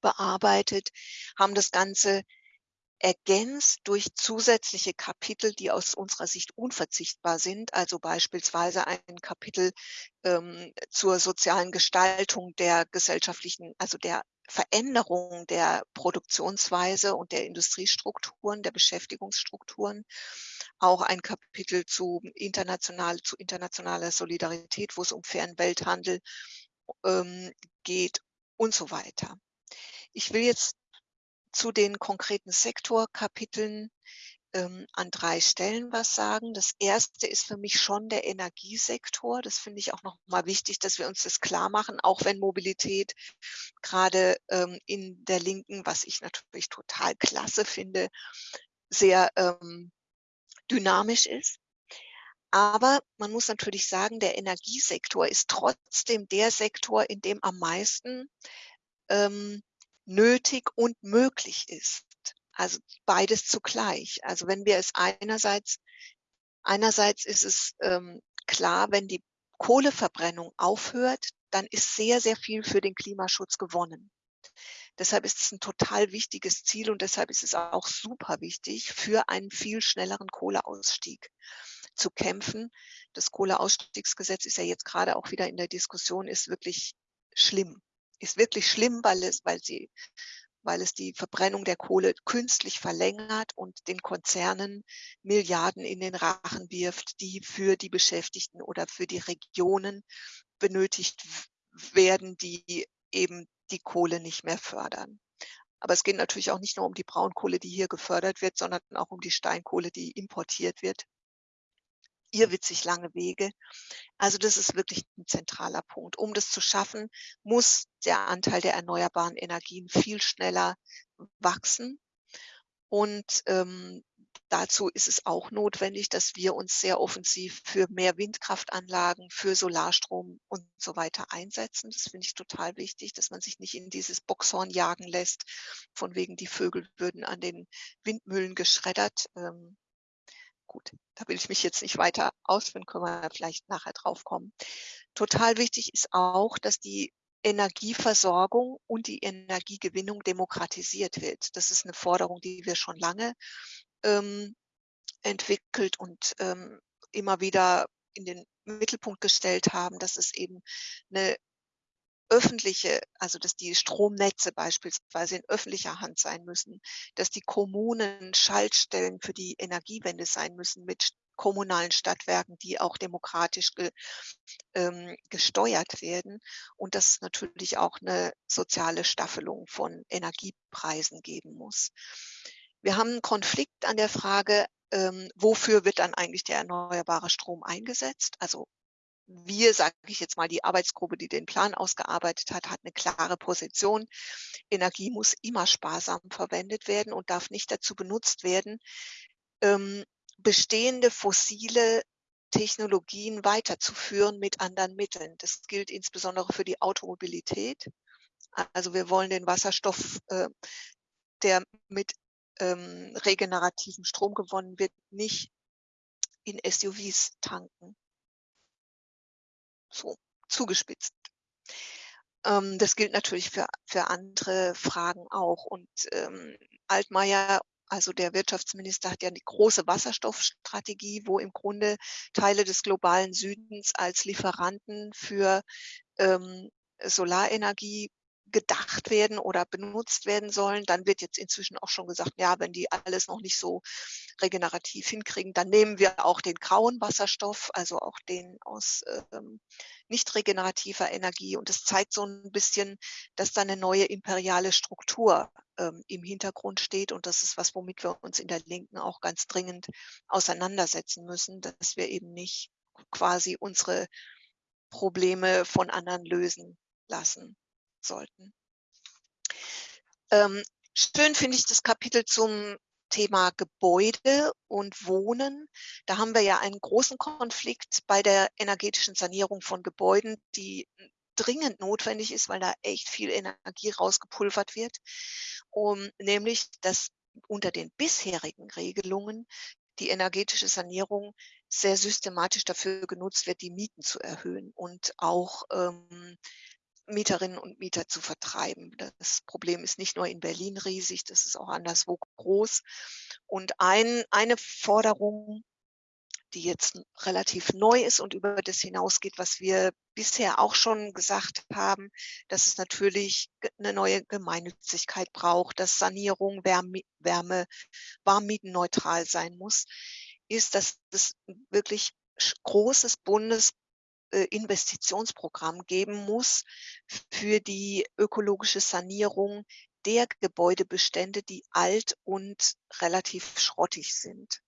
bearbeitet, haben das Ganze ergänzt durch zusätzliche Kapitel, die aus unserer Sicht unverzichtbar sind. Also beispielsweise ein Kapitel ähm, zur sozialen Gestaltung der gesellschaftlichen, also der Veränderung der Produktionsweise und der Industriestrukturen, der Beschäftigungsstrukturen. Auch ein Kapitel zu, international, zu internationaler Solidarität, wo es um fairen Welthandel ähm, geht und so weiter. Ich will jetzt zu den konkreten Sektorkapiteln ähm, an drei Stellen was sagen. Das erste ist für mich schon der Energiesektor. Das finde ich auch noch mal wichtig, dass wir uns das klar machen, auch wenn Mobilität gerade ähm, in der Linken, was ich natürlich total klasse finde, sehr ähm, dynamisch ist. Aber man muss natürlich sagen, der Energiesektor ist trotzdem der Sektor, in dem am meisten ähm, nötig und möglich ist. Also beides zugleich. Also wenn wir es einerseits, einerseits ist es ähm, klar, wenn die Kohleverbrennung aufhört, dann ist sehr, sehr viel für den Klimaschutz gewonnen. Deshalb ist es ein total wichtiges Ziel und deshalb ist es auch super wichtig, für einen viel schnelleren Kohleausstieg zu kämpfen. Das Kohleausstiegsgesetz ist ja jetzt gerade auch wieder in der Diskussion, ist wirklich schlimm ist wirklich schlimm, weil es, weil sie, weil es die Verbrennung der Kohle künstlich verlängert und den Konzernen Milliarden in den Rachen wirft, die für die Beschäftigten oder für die Regionen benötigt werden, die eben die Kohle nicht mehr fördern. Aber es geht natürlich auch nicht nur um die Braunkohle, die hier gefördert wird, sondern auch um die Steinkohle, die importiert wird irrwitzig lange Wege. Also das ist wirklich ein zentraler Punkt. Um das zu schaffen, muss der Anteil der erneuerbaren Energien viel schneller wachsen. Und ähm, dazu ist es auch notwendig, dass wir uns sehr offensiv für mehr Windkraftanlagen, für Solarstrom und so weiter einsetzen. Das finde ich total wichtig, dass man sich nicht in dieses Boxhorn jagen lässt, von wegen die Vögel würden an den Windmühlen geschreddert. Ähm, gut, da will ich mich jetzt nicht weiter ausführen, können wir vielleicht nachher drauf kommen. Total wichtig ist auch, dass die Energieversorgung und die Energiegewinnung demokratisiert wird. Das ist eine Forderung, die wir schon lange ähm, entwickelt und ähm, immer wieder in den Mittelpunkt gestellt haben, dass es eben eine öffentliche, also dass die Stromnetze beispielsweise in öffentlicher Hand sein müssen, dass die Kommunen Schaltstellen für die Energiewende sein müssen mit kommunalen Stadtwerken, die auch demokratisch ge, ähm, gesteuert werden und dass es natürlich auch eine soziale Staffelung von Energiepreisen geben muss. Wir haben einen Konflikt an der Frage, ähm, wofür wird dann eigentlich der erneuerbare Strom eingesetzt? Also wir, sage ich jetzt mal, die Arbeitsgruppe, die den Plan ausgearbeitet hat, hat eine klare Position. Energie muss immer sparsam verwendet werden und darf nicht dazu benutzt werden, ähm, bestehende fossile Technologien weiterzuführen mit anderen Mitteln. Das gilt insbesondere für die Automobilität. Also wir wollen den Wasserstoff, äh, der mit ähm, regenerativem Strom gewonnen wird, nicht in SUVs tanken so zugespitzt. ähm, das gilt natürlich für, für andere Fragen auch. Und ähm, Altmaier also der Wirtschaftsminister hat ja die große Wasserstoffstrategie, wo im Grunde Teile des globalen Südens als Lieferanten für ähm, Solarenergie gedacht werden oder benutzt werden sollen. Dann wird jetzt inzwischen auch schon gesagt, ja, wenn die alles noch nicht so regenerativ hinkriegen, dann nehmen wir auch den grauen Wasserstoff, also auch den aus ähm, nicht regenerativer Energie. Und es zeigt so ein bisschen, dass da eine neue imperiale Struktur ähm, im Hintergrund steht. Und das ist was, womit wir uns in der Linken auch ganz dringend auseinandersetzen müssen, dass wir eben nicht quasi unsere Probleme von anderen lösen lassen sollten. Ähm, schön finde ich das Kapitel zum Thema Gebäude und Wohnen. Da haben wir ja einen großen Konflikt bei der energetischen Sanierung von Gebäuden, die dringend notwendig ist, weil da echt viel Energie rausgepulvert wird. Um, nämlich, dass unter den bisherigen Regelungen die energetische Sanierung sehr systematisch dafür genutzt wird, die Mieten zu erhöhen und auch ähm, Mieterinnen und Mieter zu vertreiben. Das Problem ist nicht nur in Berlin riesig, das ist auch anderswo groß. Und ein, eine Forderung, die jetzt relativ neu ist und über das hinausgeht, was wir bisher auch schon gesagt haben, dass es natürlich eine neue Gemeinnützigkeit braucht, dass Sanierung, Wärme, Wärme warmmietenneutral sein muss, ist, dass es wirklich großes Bundes Investitionsprogramm geben muss für die ökologische Sanierung der Gebäudebestände, die alt und relativ schrottig sind.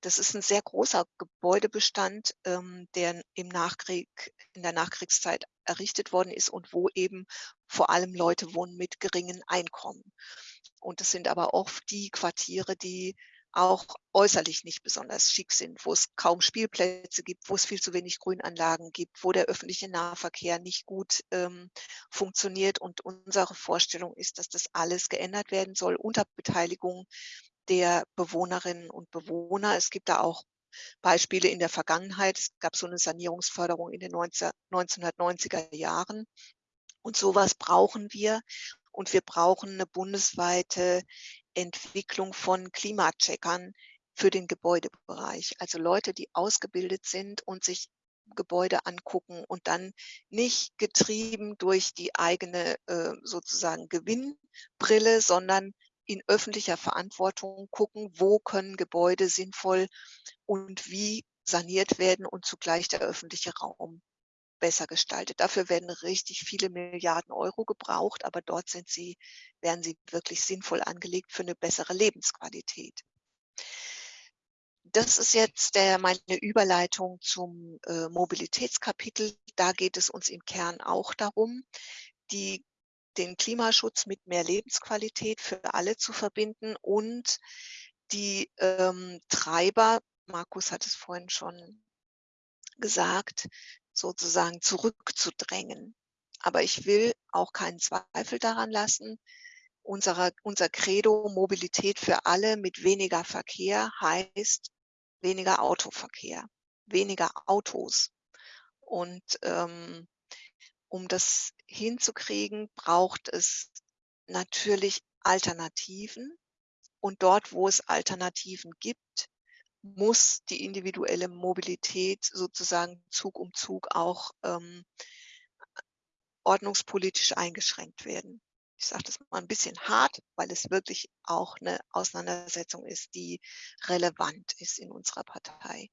Das ist ein sehr großer Gebäudebestand, ähm, der im Nachkrieg, in der Nachkriegszeit errichtet worden ist und wo eben vor allem Leute wohnen mit geringen Einkommen. Und das sind aber oft die Quartiere, die auch äußerlich nicht besonders schick sind, wo es kaum Spielplätze gibt, wo es viel zu wenig Grünanlagen gibt, wo der öffentliche Nahverkehr nicht gut ähm, funktioniert. Und unsere Vorstellung ist, dass das alles geändert werden soll unter Beteiligung der Bewohnerinnen und Bewohner. Es gibt da auch Beispiele in der Vergangenheit. Es gab so eine Sanierungsförderung in den 1990er Jahren. Und sowas brauchen wir. Und wir brauchen eine bundesweite Entwicklung von Klimacheckern für den Gebäudebereich. Also Leute, die ausgebildet sind und sich Gebäude angucken und dann nicht getrieben durch die eigene äh, sozusagen Gewinnbrille, sondern in öffentlicher Verantwortung gucken, wo können Gebäude sinnvoll und wie saniert werden und zugleich der öffentliche Raum besser gestaltet. Dafür werden richtig viele Milliarden Euro gebraucht, aber dort sind sie, werden sie wirklich sinnvoll angelegt für eine bessere Lebensqualität. Das ist jetzt der, meine Überleitung zum äh, Mobilitätskapitel. Da geht es uns im Kern auch darum, die, den Klimaschutz mit mehr Lebensqualität für alle zu verbinden und die ähm, Treiber, Markus hat es vorhin schon gesagt, sozusagen zurückzudrängen. Aber ich will auch keinen Zweifel daran lassen. Unsere, unser Credo Mobilität für alle mit weniger Verkehr heißt weniger Autoverkehr, weniger Autos. Und ähm, um das hinzukriegen, braucht es natürlich Alternativen. Und dort, wo es Alternativen gibt, muss die individuelle Mobilität sozusagen Zug um Zug auch ähm, ordnungspolitisch eingeschränkt werden. Ich sage das mal ein bisschen hart, weil es wirklich auch eine Auseinandersetzung ist, die relevant ist in unserer Partei.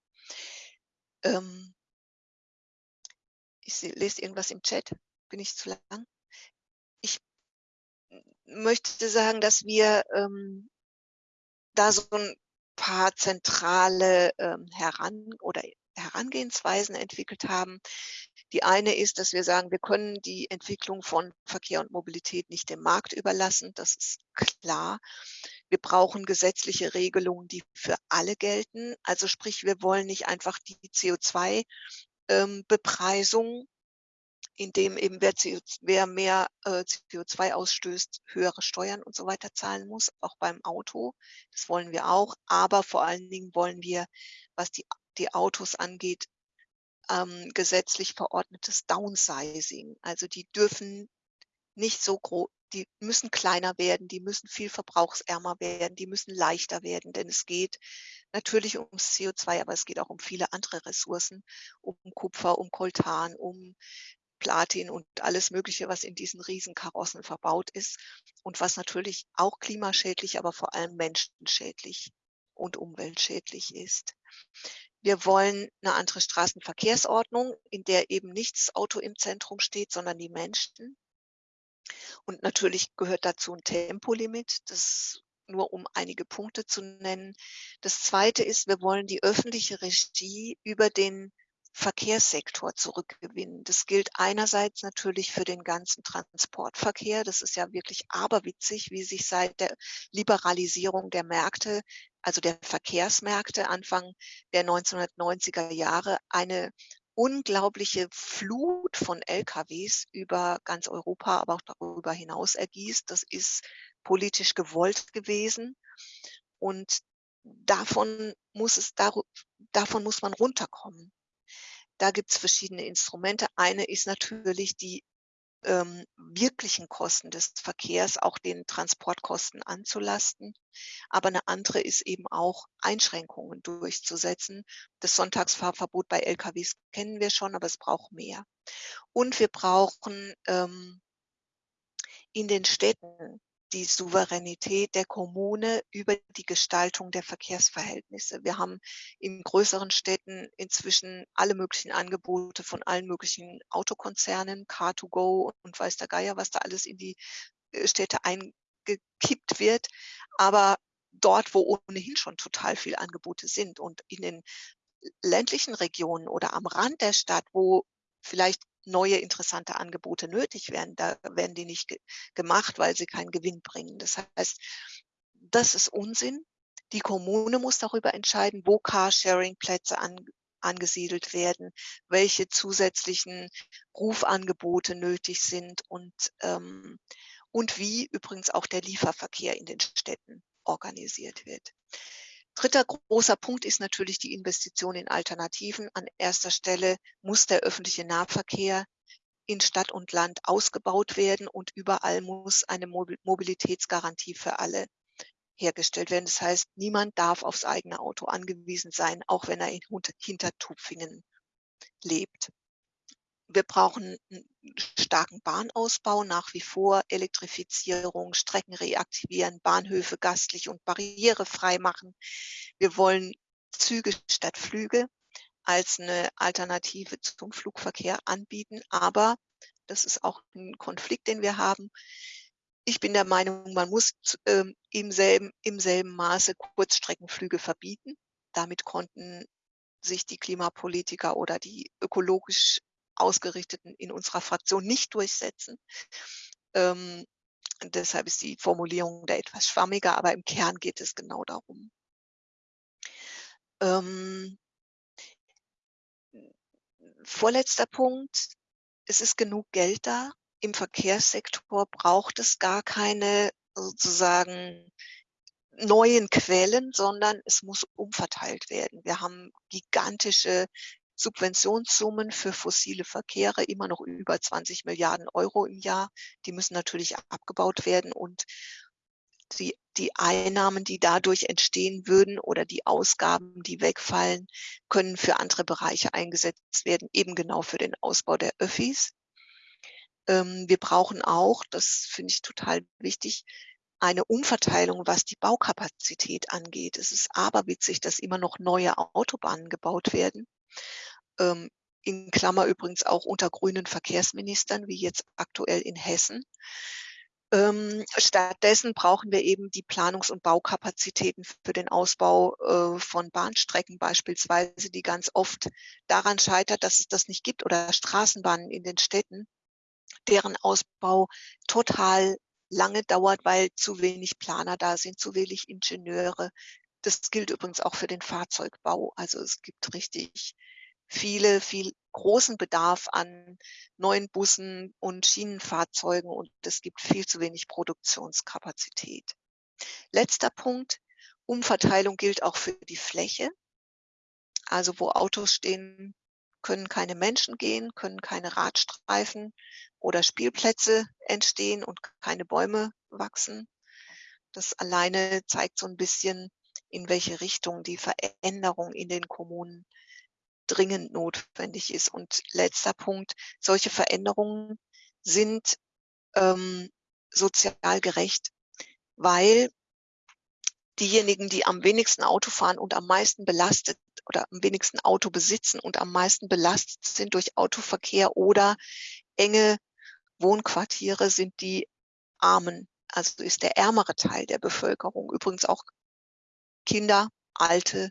Ähm, ich lese irgendwas im Chat. Bin ich zu lang? Ich möchte sagen, dass wir ähm, da so ein paar zentrale ähm, Heran oder Herangehensweisen entwickelt haben. Die eine ist, dass wir sagen, wir können die Entwicklung von Verkehr und Mobilität nicht dem Markt überlassen. Das ist klar. Wir brauchen gesetzliche Regelungen, die für alle gelten. Also sprich, wir wollen nicht einfach die CO2-Bepreisung indem eben wer, CO, wer mehr äh, CO2 ausstößt, höhere Steuern und so weiter zahlen muss, auch beim Auto. Das wollen wir auch. Aber vor allen Dingen wollen wir, was die, die Autos angeht, ähm, gesetzlich verordnetes Downsizing. Also die dürfen nicht so groß, die müssen kleiner werden, die müssen viel verbrauchsärmer werden, die müssen leichter werden, denn es geht natürlich ums CO2, aber es geht auch um viele andere Ressourcen, um Kupfer, um Koltan, um Platin und alles Mögliche, was in diesen Riesenkarossen verbaut ist und was natürlich auch klimaschädlich, aber vor allem menschenschädlich und umweltschädlich ist. Wir wollen eine andere Straßenverkehrsordnung, in der eben nicht das Auto im Zentrum steht, sondern die Menschen. Und natürlich gehört dazu ein Tempolimit, das nur um einige Punkte zu nennen. Das zweite ist, wir wollen die öffentliche Regie über den Verkehrssektor zurückgewinnen. Das gilt einerseits natürlich für den ganzen Transportverkehr. Das ist ja wirklich aberwitzig, wie sich seit der Liberalisierung der Märkte, also der Verkehrsmärkte Anfang der 1990er Jahre, eine unglaubliche Flut von LKWs über ganz Europa, aber auch darüber hinaus ergießt. Das ist politisch gewollt gewesen. Und davon muss es, davon muss man runterkommen. Da gibt es verschiedene Instrumente. Eine ist natürlich die ähm, wirklichen Kosten des Verkehrs auch den Transportkosten anzulasten. Aber eine andere ist eben auch Einschränkungen durchzusetzen. Das Sonntagsfahrverbot bei LKWs kennen wir schon, aber es braucht mehr. Und wir brauchen ähm, in den Städten die Souveränität der Kommune über die Gestaltung der Verkehrsverhältnisse. Wir haben in größeren Städten inzwischen alle möglichen Angebote von allen möglichen Autokonzernen, Car2Go und weiß der Geier, was da alles in die äh, Städte eingekippt wird. Aber dort, wo ohnehin schon total viel Angebote sind und in den ländlichen Regionen oder am Rand der Stadt, wo vielleicht neue interessante Angebote nötig werden. Da werden die nicht ge gemacht, weil sie keinen Gewinn bringen. Das heißt, das ist Unsinn. Die Kommune muss darüber entscheiden, wo Carsharing-Plätze an, angesiedelt werden, welche zusätzlichen Rufangebote nötig sind und, ähm, und wie übrigens auch der Lieferverkehr in den Städten organisiert wird. Dritter großer Punkt ist natürlich die Investition in Alternativen. An erster Stelle muss der öffentliche Nahverkehr in Stadt und Land ausgebaut werden und überall muss eine Mobilitätsgarantie für alle hergestellt werden. Das heißt, niemand darf aufs eigene Auto angewiesen sein, auch wenn er in Hintertupfingen lebt. Wir brauchen starken Bahnausbau nach wie vor, Elektrifizierung, Strecken reaktivieren, Bahnhöfe gastlich und barrierefrei machen. Wir wollen Züge statt Flüge als eine Alternative zum Flugverkehr anbieten. Aber das ist auch ein Konflikt, den wir haben. Ich bin der Meinung, man muss äh, im, selben, im selben Maße Kurzstreckenflüge verbieten. Damit konnten sich die Klimapolitiker oder die ökologisch Ausgerichteten in unserer Fraktion nicht durchsetzen. Ähm, deshalb ist die Formulierung da etwas schwammiger, aber im Kern geht es genau darum. Ähm, vorletzter Punkt. Es ist genug Geld da. Im Verkehrssektor braucht es gar keine sozusagen neuen Quellen, sondern es muss umverteilt werden. Wir haben gigantische Subventionssummen für fossile Verkehre, immer noch über 20 Milliarden Euro im Jahr. Die müssen natürlich abgebaut werden und die, die Einnahmen, die dadurch entstehen würden oder die Ausgaben, die wegfallen, können für andere Bereiche eingesetzt werden, eben genau für den Ausbau der Öffis. Ähm, wir brauchen auch, das finde ich total wichtig, eine Umverteilung, was die Baukapazität angeht. Es ist aberwitzig, dass immer noch neue Autobahnen gebaut werden ähm, in Klammer übrigens auch unter grünen Verkehrsministern, wie jetzt aktuell in Hessen. Ähm, stattdessen brauchen wir eben die Planungs- und Baukapazitäten für den Ausbau äh, von Bahnstrecken beispielsweise, die ganz oft daran scheitert, dass es das nicht gibt, oder Straßenbahnen in den Städten, deren Ausbau total lange dauert, weil zu wenig Planer da sind, zu wenig Ingenieure. Das gilt übrigens auch für den Fahrzeugbau. Also es gibt richtig viele, viel großen Bedarf an neuen Bussen und Schienenfahrzeugen und es gibt viel zu wenig Produktionskapazität. Letzter Punkt. Umverteilung gilt auch für die Fläche. Also wo Autos stehen, können keine Menschen gehen, können keine Radstreifen oder Spielplätze entstehen und keine Bäume wachsen. Das alleine zeigt so ein bisschen, in welche Richtung die Veränderung in den Kommunen dringend notwendig ist. Und letzter Punkt, solche Veränderungen sind ähm, sozial gerecht, weil diejenigen, die am wenigsten Auto fahren und am meisten belastet oder am wenigsten Auto besitzen und am meisten belastet sind durch Autoverkehr oder enge Wohnquartiere, sind die Armen. Also ist der ärmere Teil der Bevölkerung. Übrigens auch Kinder, Alte,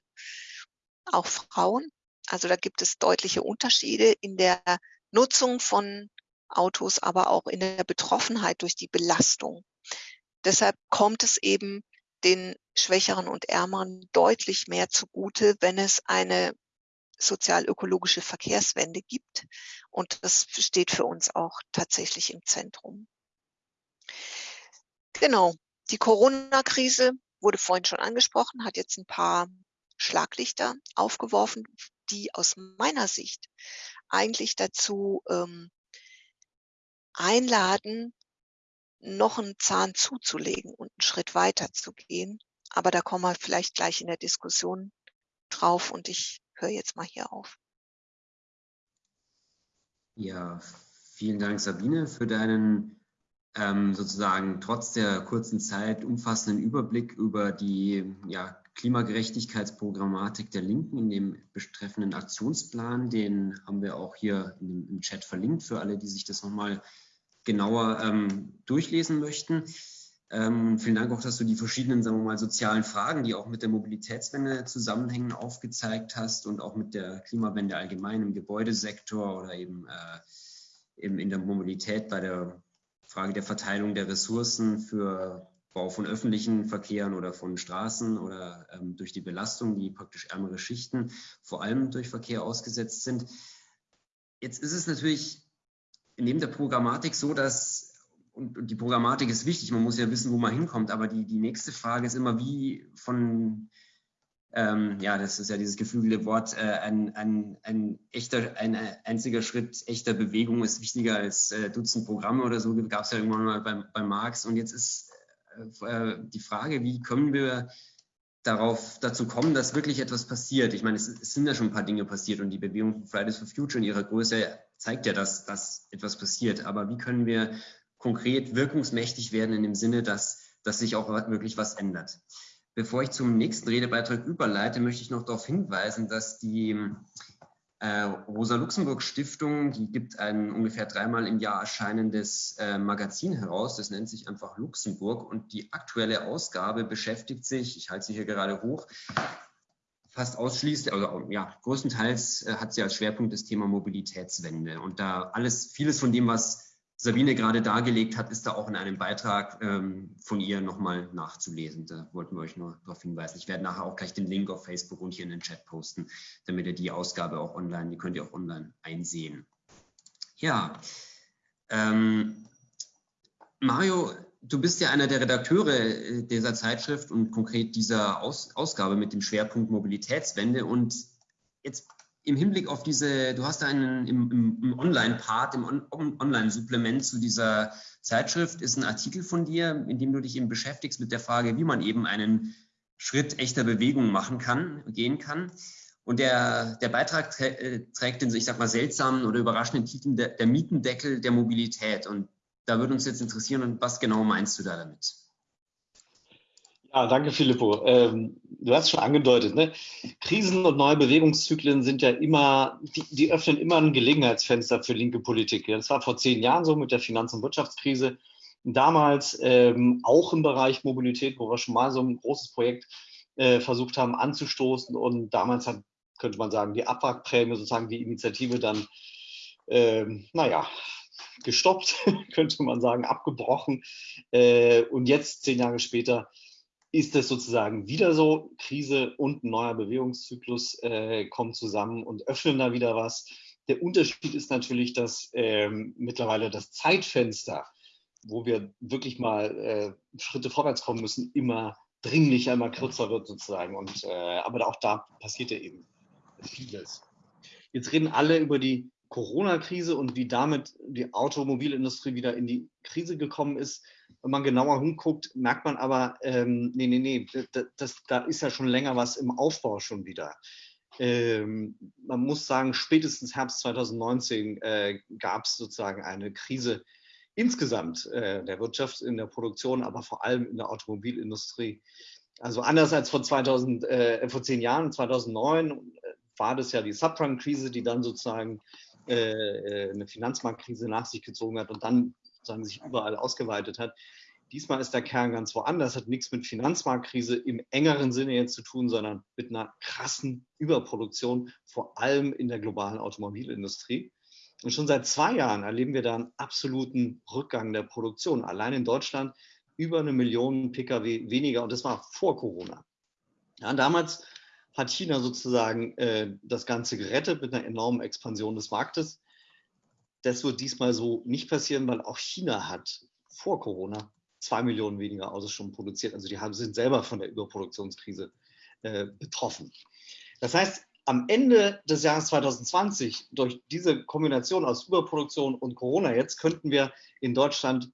auch Frauen. Also da gibt es deutliche Unterschiede in der Nutzung von Autos, aber auch in der Betroffenheit durch die Belastung. Deshalb kommt es eben den Schwächeren und Ärmeren deutlich mehr zugute, wenn es eine sozial-ökologische Verkehrswende gibt. Und das steht für uns auch tatsächlich im Zentrum. Genau. Die Corona-Krise wurde vorhin schon angesprochen, hat jetzt ein paar Schlaglichter aufgeworfen, die aus meiner Sicht eigentlich dazu ähm, einladen, noch einen Zahn zuzulegen und einen Schritt weiter zu gehen. Aber da kommen wir vielleicht gleich in der Diskussion drauf und ich höre jetzt mal hier auf. Ja, vielen Dank, Sabine, für deinen ähm, sozusagen trotz der kurzen Zeit umfassenden Überblick über die ja, Klimagerechtigkeitsprogrammatik der Linken in dem betreffenden Aktionsplan. Den haben wir auch hier im, im Chat verlinkt für alle, die sich das nochmal genauer ähm, durchlesen möchten. Ähm, vielen Dank auch, dass du die verschiedenen, sagen wir mal, sozialen Fragen, die auch mit der Mobilitätswende zusammenhängen, aufgezeigt hast und auch mit der Klimawende allgemein im Gebäudesektor oder eben, äh, eben in der Mobilität bei der Frage der Verteilung der Ressourcen für Bau von öffentlichen Verkehren oder von Straßen oder ähm, durch die Belastung, die praktisch ärmere Schichten vor allem durch Verkehr ausgesetzt sind. Jetzt ist es natürlich neben der Programmatik so, dass und, die Programmatik ist wichtig, man muss ja wissen, wo man hinkommt, aber die, die nächste Frage ist immer, wie von, ähm, ja, das ist ja dieses geflügelte Wort, äh, ein, ein, ein echter, ein einziger Schritt echter Bewegung ist wichtiger als äh, Dutzend Programme oder so, gab es ja irgendwann mal bei, bei Marx. Und jetzt ist äh, die Frage, wie können wir darauf dazu kommen, dass wirklich etwas passiert. Ich meine, es, es, sind ja schon ein paar Dinge passiert und die Bewegung Fridays for Future in ihrer Größe zeigt ja, dass, dass etwas passiert. Aber wie können wir konkret wirkungsmächtig werden in dem Sinne, dass, dass sich auch wirklich was ändert? Bevor ich zum nächsten Redebeitrag überleite, möchte ich noch darauf hinweisen, dass die äh, Rosa-Luxemburg-Stiftung, die gibt ein ungefähr dreimal im Jahr erscheinendes äh, Magazin heraus, das nennt sich einfach Luxemburg. Und die aktuelle Ausgabe beschäftigt sich, ich halte sie hier gerade hoch, fast ausschließlich, also ja, größtenteils äh, hat sie als Schwerpunkt das Thema Mobilitätswende. Und da alles, vieles von dem, was Sabine gerade dargelegt hat, ist da auch in einem Beitrag ähm, von ihr nochmal nachzulesen. Da wollten wir euch nur darauf hinweisen. Ich werde nachher auch gleich den Link auf Facebook und hier in den Chat posten, damit ihr die Ausgabe auch online, die könnt ihr auch online einsehen. Ja, ähm, Mario, du bist ja einer der Redakteure äh, dieser Zeitschrift und konkret dieser Aus Ausgabe mit dem Schwerpunkt Mobilitätswende. Und jetzt im Hinblick auf diese, du hast einen im, im, im Online-Part, im On Online-Supplement zu dieser Zeitschrift, ist ein Artikel von dir, in dem du dich eben beschäftigst mit der Frage, wie man eben einen Schritt echter Bewegung machen kann, gehen kann. Und der, der Beitrag äh, trägt den, ich sag mal, seltsamen oder überraschenden Titel der, der Mietendeckel der Mobilität. Und da würde uns jetzt interessieren, was genau meinst du da damit? Ja, danke, Filippo. Ähm, du hast es schon angedeutet, ne? Krisen und neue Bewegungszyklen sind ja immer, die, die, öffnen immer ein Gelegenheitsfenster für linke Politik. Das war vor zehn Jahren so mit der Finanz- und Wirtschaftskrise. Damals ähm, auch im Bereich Mobilität, wo wir schon mal so ein großes Projekt äh, versucht haben anzustoßen. Und damals hat, könnte man sagen, die Abwrackprämie, sozusagen die Initiative dann, ähm, naja, gestoppt, könnte man sagen, abgebrochen. Äh, und jetzt, zehn Jahre später, ist es sozusagen wieder so, Krise und neuer Bewegungszyklus äh, kommen zusammen und öffnen da wieder was. Der Unterschied ist natürlich, dass ähm, mittlerweile das Zeitfenster, wo wir wirklich mal äh, Schritte vorwärts kommen müssen, immer dringlicher, immer kürzer wird sozusagen. Und, äh, aber auch da passiert ja eben vieles. Jetzt reden alle über die Corona-Krise und wie damit die Automobilindustrie wieder in die Krise gekommen ist. Wenn man genauer hinguckt, merkt man aber, ähm, nee, nee, nee, das, das, da ist ja schon länger was im Aufbau schon wieder. Ähm, man muss sagen, spätestens Herbst 2019 äh, gab es sozusagen eine Krise insgesamt äh, der Wirtschaft, in der Produktion, aber vor allem in der Automobilindustrie. Also anders als vor, 2000, äh, vor zehn Jahren, 2009, äh, war das ja die Subprime-Krise, die dann sozusagen äh, äh, eine Finanzmarktkrise nach sich gezogen hat und dann sozusagen sich überall ausgeweitet hat. Diesmal ist der Kern ganz woanders, hat nichts mit Finanzmarktkrise im engeren Sinne jetzt zu tun, sondern mit einer krassen Überproduktion, vor allem in der globalen Automobilindustrie. Und schon seit zwei Jahren erleben wir da einen absoluten Rückgang der Produktion. Allein in Deutschland über eine Million Pkw weniger und das war vor Corona. Ja, damals hat China sozusagen äh, das Ganze gerettet mit einer enormen Expansion des Marktes. Das wird diesmal so nicht passieren, weil auch China hat vor Corona zwei Millionen weniger Autos schon produziert. Also die haben, sind selber von der Überproduktionskrise äh, betroffen. Das heißt, am Ende des Jahres 2020, durch diese Kombination aus Überproduktion und Corona jetzt, könnten wir in Deutschland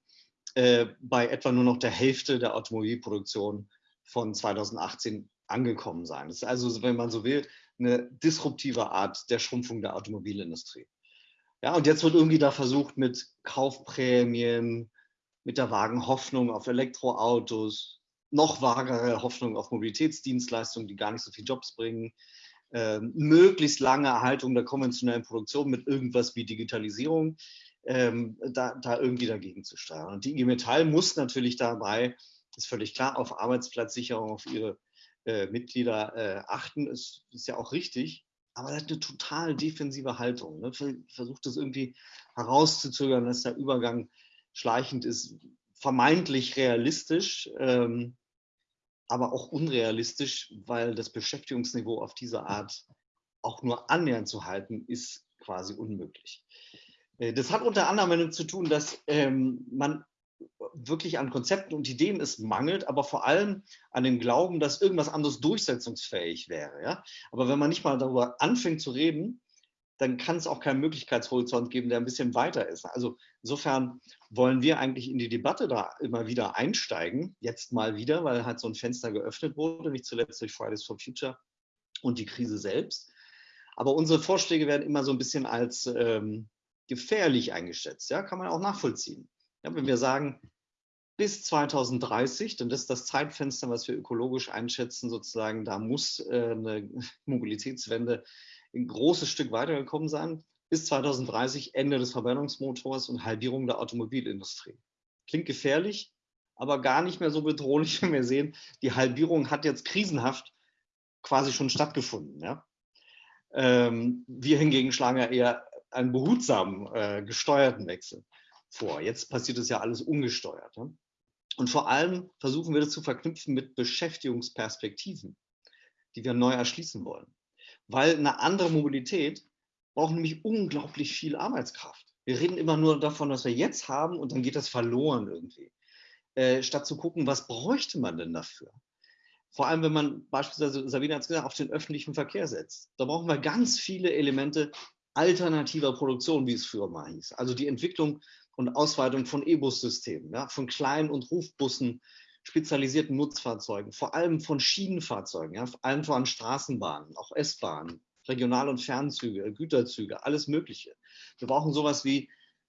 äh, bei etwa nur noch der Hälfte der Automobilproduktion von 2018 angekommen sein. Das ist also, wenn man so will, eine disruptive Art der Schrumpfung der Automobilindustrie. Ja, und jetzt wird irgendwie da versucht, mit Kaufprämien, mit der vagen Hoffnung auf Elektroautos, noch vagere Hoffnung auf Mobilitätsdienstleistungen, die gar nicht so viele Jobs bringen, äh, möglichst lange Erhaltung der konventionellen Produktion mit irgendwas wie Digitalisierung, ähm, da, da irgendwie dagegen zu steuern. Und die IG Metall muss natürlich dabei, ist völlig klar, auf Arbeitsplatzsicherung, auf ihre äh, Mitglieder äh, achten, ist, ist ja auch richtig. Aber er hat eine total defensive Haltung. Ne? Versucht es irgendwie herauszuzögern, dass der Übergang schleichend ist, vermeintlich realistisch, ähm, aber auch unrealistisch, weil das Beschäftigungsniveau auf diese Art auch nur annähernd zu halten, ist quasi unmöglich. Äh, das hat unter anderem damit zu tun, dass ähm, man wirklich an Konzepten und Ideen es mangelt, aber vor allem an dem Glauben, dass irgendwas anderes durchsetzungsfähig wäre. Ja? Aber wenn man nicht mal darüber anfängt zu reden, dann kann es auch keinen Möglichkeitshorizont geben, der ein bisschen weiter ist. Also insofern wollen wir eigentlich in die Debatte da immer wieder einsteigen, jetzt mal wieder, weil halt so ein Fenster geöffnet wurde, nicht zuletzt durch Fridays for Future und die Krise selbst. Aber unsere Vorschläge werden immer so ein bisschen als ähm, gefährlich eingeschätzt. Ja, kann man auch nachvollziehen. Ja, wenn wir sagen, bis 2030, denn das ist das Zeitfenster, was wir ökologisch einschätzen, sozusagen, da muss äh, eine Mobilitätswende ein großes Stück weitergekommen sein. Bis 2030 Ende des Verbrennungsmotors und Halbierung der Automobilindustrie. Klingt gefährlich, aber gar nicht mehr so bedrohlich, wenn wir sehen, die Halbierung hat jetzt krisenhaft quasi schon stattgefunden. Ja? Ähm, wir hingegen schlagen ja eher einen behutsamen, äh, gesteuerten Wechsel vor. Jetzt passiert es ja alles ungesteuert. Ja? Und vor allem versuchen wir das zu verknüpfen mit Beschäftigungsperspektiven, die wir neu erschließen wollen weil eine andere Mobilität braucht nämlich unglaublich viel Arbeitskraft. Wir reden immer nur davon, was wir jetzt haben und dann geht das verloren irgendwie. Äh, statt zu gucken, was bräuchte man denn dafür? Vor allem, wenn man beispielsweise, Sabine hat es gesagt, auf den öffentlichen Verkehr setzt. Da brauchen wir ganz viele Elemente alternativer Produktion, wie es früher mal hieß. Also die Entwicklung und Ausweitung von E-Bus-Systemen, ja, von Klein- und Rufbussen spezialisierten Nutzfahrzeugen, vor allem von Schienenfahrzeugen, ja, vor allem von Straßenbahnen, auch S-Bahnen, Regional- und Fernzüge, Güterzüge, alles Mögliche. Wir brauchen sowas wie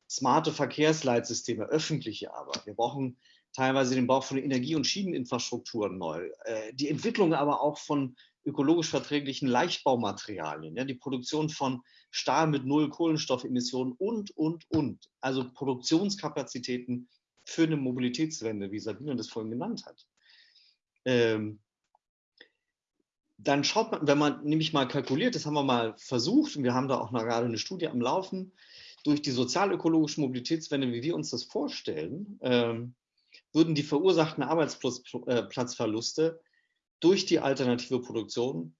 smarte Verkehrsleitsysteme, öffentliche aber. Wir brauchen teilweise den Bau von Energie- und Schieneninfrastrukturen neu. Äh, die Entwicklung aber auch von ökologisch verträglichen Leichtbaumaterialien, ja, die Produktion von Stahl mit null Kohlenstoffemissionen und, und, und. Also Produktionskapazitäten für eine Mobilitätswende, wie Sabine das vorhin genannt hat. Ähm, dann schaut man, wenn man nämlich mal kalkuliert, das haben wir mal versucht und wir haben da auch mal gerade eine Studie am Laufen, durch die sozialökologische Mobilitätswende, wie wir uns das vorstellen, ähm, würden die verursachten Arbeitsplatzverluste durch die alternative Produktion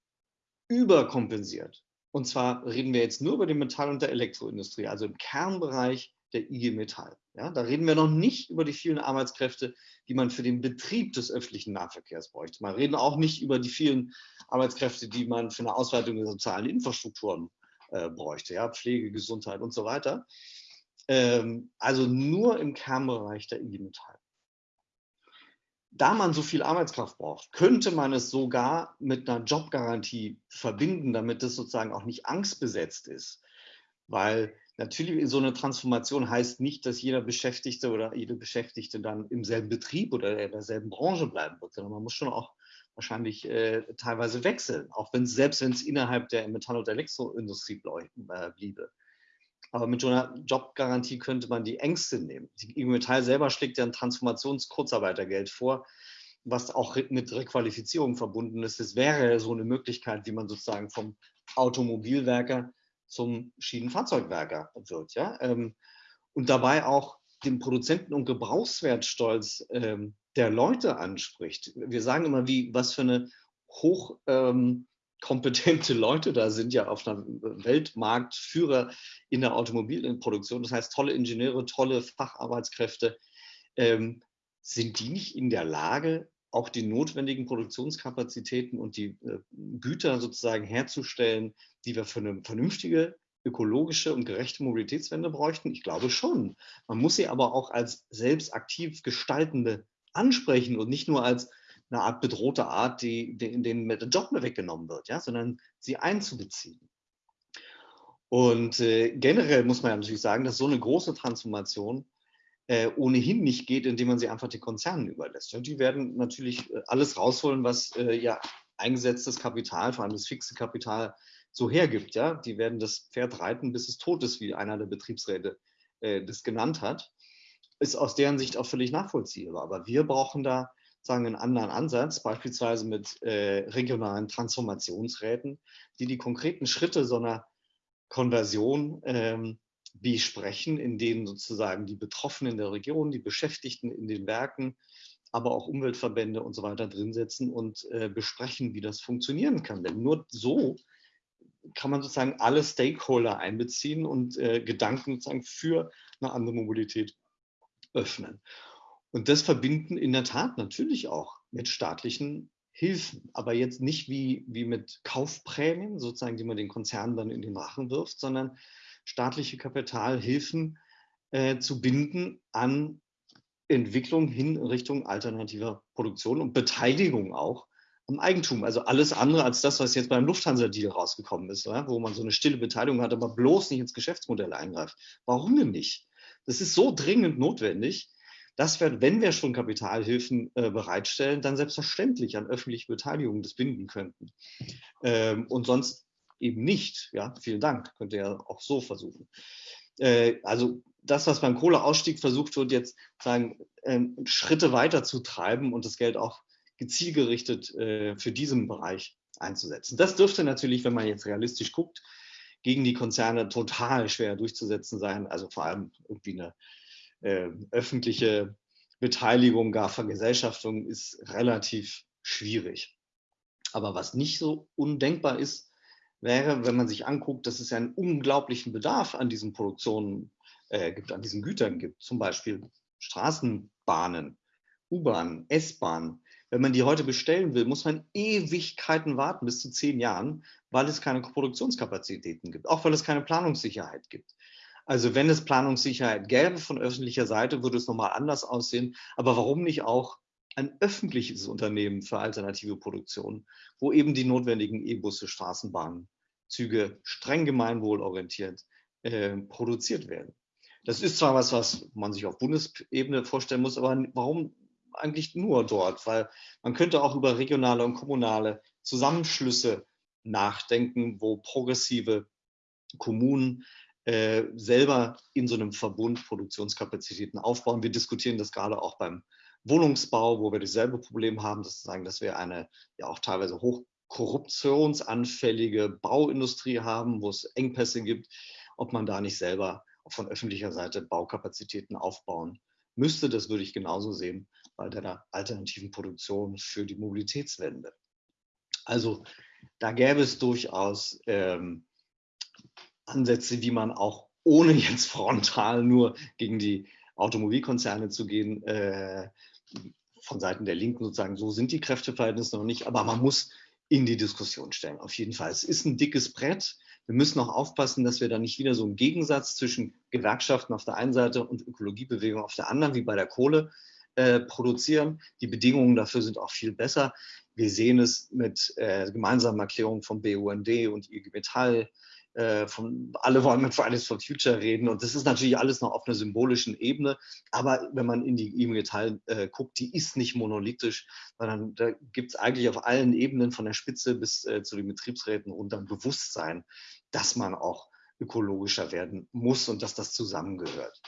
überkompensiert. Und zwar reden wir jetzt nur über die Metall- und der Elektroindustrie, also im Kernbereich der IG Metall. Ja, da reden wir noch nicht über die vielen Arbeitskräfte, die man für den Betrieb des öffentlichen Nahverkehrs bräuchte. Man reden auch nicht über die vielen Arbeitskräfte, die man für eine Ausweitung der sozialen Infrastrukturen äh, bräuchte, ja, Pflege, Gesundheit und so weiter. Ähm, also nur im Kernbereich der IG Metall. Da man so viel Arbeitskraft braucht, könnte man es sogar mit einer Jobgarantie verbinden, damit es sozusagen auch nicht angstbesetzt ist. Weil natürlich so eine Transformation heißt nicht, dass jeder Beschäftigte oder jede Beschäftigte dann im selben Betrieb oder in derselben Branche bleiben wird, sondern man muss schon auch wahrscheinlich äh, teilweise wechseln, auch wenn selbst wenn es innerhalb der Metall- und Elektroindustrie äh, bliebe. Aber mit so einer Jobgarantie könnte man die Ängste nehmen. Die IG Metall selber schlägt ja ein Transformations-Kurzarbeitergeld vor, was auch mit Requalifizierung verbunden ist. Das wäre so eine Möglichkeit, wie man sozusagen vom Automobilwerker zum Schienenfahrzeugwerker wird. Ja? Ähm, und dabei auch den Produzenten- und Gebrauchswertstolz ähm, der Leute anspricht. Wir sagen immer, wie, was für eine hochkompetente ähm, Leute da sind, ja auf einer Weltmarktführer in der Automobilproduktion. Das heißt, tolle Ingenieure, tolle Facharbeitskräfte. Ähm, sind die nicht in der Lage, auch die notwendigen Produktionskapazitäten und die äh, Güter sozusagen herzustellen, die wir für eine vernünftige ökologische und gerechte Mobilitätswende bräuchten? Ich glaube schon. Man muss sie aber auch als selbst aktiv gestaltende ansprechen und nicht nur als eine Art bedrohte Art, die, in denen der Job mehr weggenommen wird, ja, sondern sie einzubeziehen. Und äh, generell muss man ja natürlich sagen, dass so eine große Transformation äh, ohnehin nicht geht, indem man sie einfach den Konzernen überlässt. Und die werden natürlich äh, alles rausholen, was äh, ja eingesetztes Kapital, vor allem das fixe Kapital, so hergibt. Ja? Die werden das Pferd reiten, bis es tot ist, wie einer der Betriebsräte äh, das genannt hat ist aus deren Sicht auch völlig nachvollziehbar. Aber wir brauchen da sagen einen anderen Ansatz, beispielsweise mit äh, regionalen Transformationsräten, die die konkreten Schritte so einer Konversion ähm, besprechen, in denen sozusagen die Betroffenen der Region, die Beschäftigten in den Werken, aber auch Umweltverbände und so weiter drin setzen und äh, besprechen, wie das funktionieren kann. Denn nur so kann man sozusagen alle Stakeholder einbeziehen und äh, Gedanken sozusagen für eine andere Mobilität öffnen. Und das verbinden in der Tat natürlich auch mit staatlichen Hilfen, aber jetzt nicht wie, wie mit Kaufprämien, sozusagen, die man den Konzernen dann in den Rachen wirft, sondern staatliche Kapitalhilfen äh, zu binden an Entwicklung hin in Richtung alternativer Produktion und Beteiligung auch am Eigentum. Also alles andere als das, was jetzt beim Lufthansa-Deal rausgekommen ist, ja, wo man so eine stille Beteiligung hat, aber bloß nicht ins Geschäftsmodell eingreift. Warum denn nicht? Das ist so dringend notwendig, dass wir, wenn wir schon Kapitalhilfen äh, bereitstellen, dann selbstverständlich an öffentliche Beteiligung das binden könnten. Ähm, und sonst eben nicht. Ja, vielen Dank. Könnt ihr ja auch so versuchen. Äh, also das, was beim Kohleausstieg versucht wird, jetzt sagen, äh, Schritte weiter zu treiben und das Geld auch gezielgerichtet äh, für diesen Bereich einzusetzen. Das dürfte natürlich, wenn man jetzt realistisch guckt, gegen die Konzerne total schwer durchzusetzen sein. Also vor allem irgendwie eine äh, öffentliche Beteiligung, gar Vergesellschaftung ist relativ schwierig. Aber was nicht so undenkbar ist, wäre, wenn man sich anguckt, dass es einen unglaublichen Bedarf an diesen Produktionen äh, gibt, an diesen Gütern gibt. Zum Beispiel Straßenbahnen, U-Bahnen, S-Bahnen, wenn man die heute bestellen will, muss man Ewigkeiten warten, bis zu zehn Jahren, weil es keine Produktionskapazitäten gibt, auch weil es keine Planungssicherheit gibt. Also wenn es Planungssicherheit gäbe von öffentlicher Seite, würde es nochmal anders aussehen. Aber warum nicht auch ein öffentliches Unternehmen für alternative Produktion, wo eben die notwendigen E-Busse, Straßenbahnen, Züge streng gemeinwohlorientiert äh, produziert werden? Das ist zwar was, was man sich auf Bundesebene vorstellen muss, aber warum eigentlich nur dort, weil man könnte auch über regionale und kommunale Zusammenschlüsse nachdenken, wo progressive Kommunen äh, selber in so einem Verbund Produktionskapazitäten aufbauen. Wir diskutieren das gerade auch beim Wohnungsbau, wo wir dasselbe Problem haben, dass, sagen, dass wir eine ja auch teilweise hochkorruptionsanfällige Bauindustrie haben, wo es Engpässe gibt, ob man da nicht selber von öffentlicher Seite Baukapazitäten aufbauen müsste. Das würde ich genauso sehen bei der alternativen Produktion für die Mobilitätswende. Also da gäbe es durchaus ähm, Ansätze, wie man auch ohne jetzt frontal nur gegen die Automobilkonzerne zu gehen, äh, von Seiten der Linken sozusagen, so sind die Kräfteverhältnisse noch nicht, aber man muss in die Diskussion stellen, auf jeden Fall. Es ist ein dickes Brett. Wir müssen auch aufpassen, dass wir da nicht wieder so einen Gegensatz zwischen Gewerkschaften auf der einen Seite und Ökologiebewegung auf der anderen, wie bei der Kohle, äh, produzieren. Die Bedingungen dafür sind auch viel besser. Wir sehen es mit äh, gemeinsamen Erklärungen vom BUND und IG Metall, äh, von, alle wollen mit Fridays for Future reden und das ist natürlich alles noch auf einer symbolischen Ebene, aber wenn man in die Metall äh, guckt, die ist nicht monolithisch, sondern da gibt es eigentlich auf allen Ebenen von der Spitze bis äh, zu den Betriebsräten runter ein Bewusstsein, dass man auch ökologischer werden muss und dass das zusammengehört.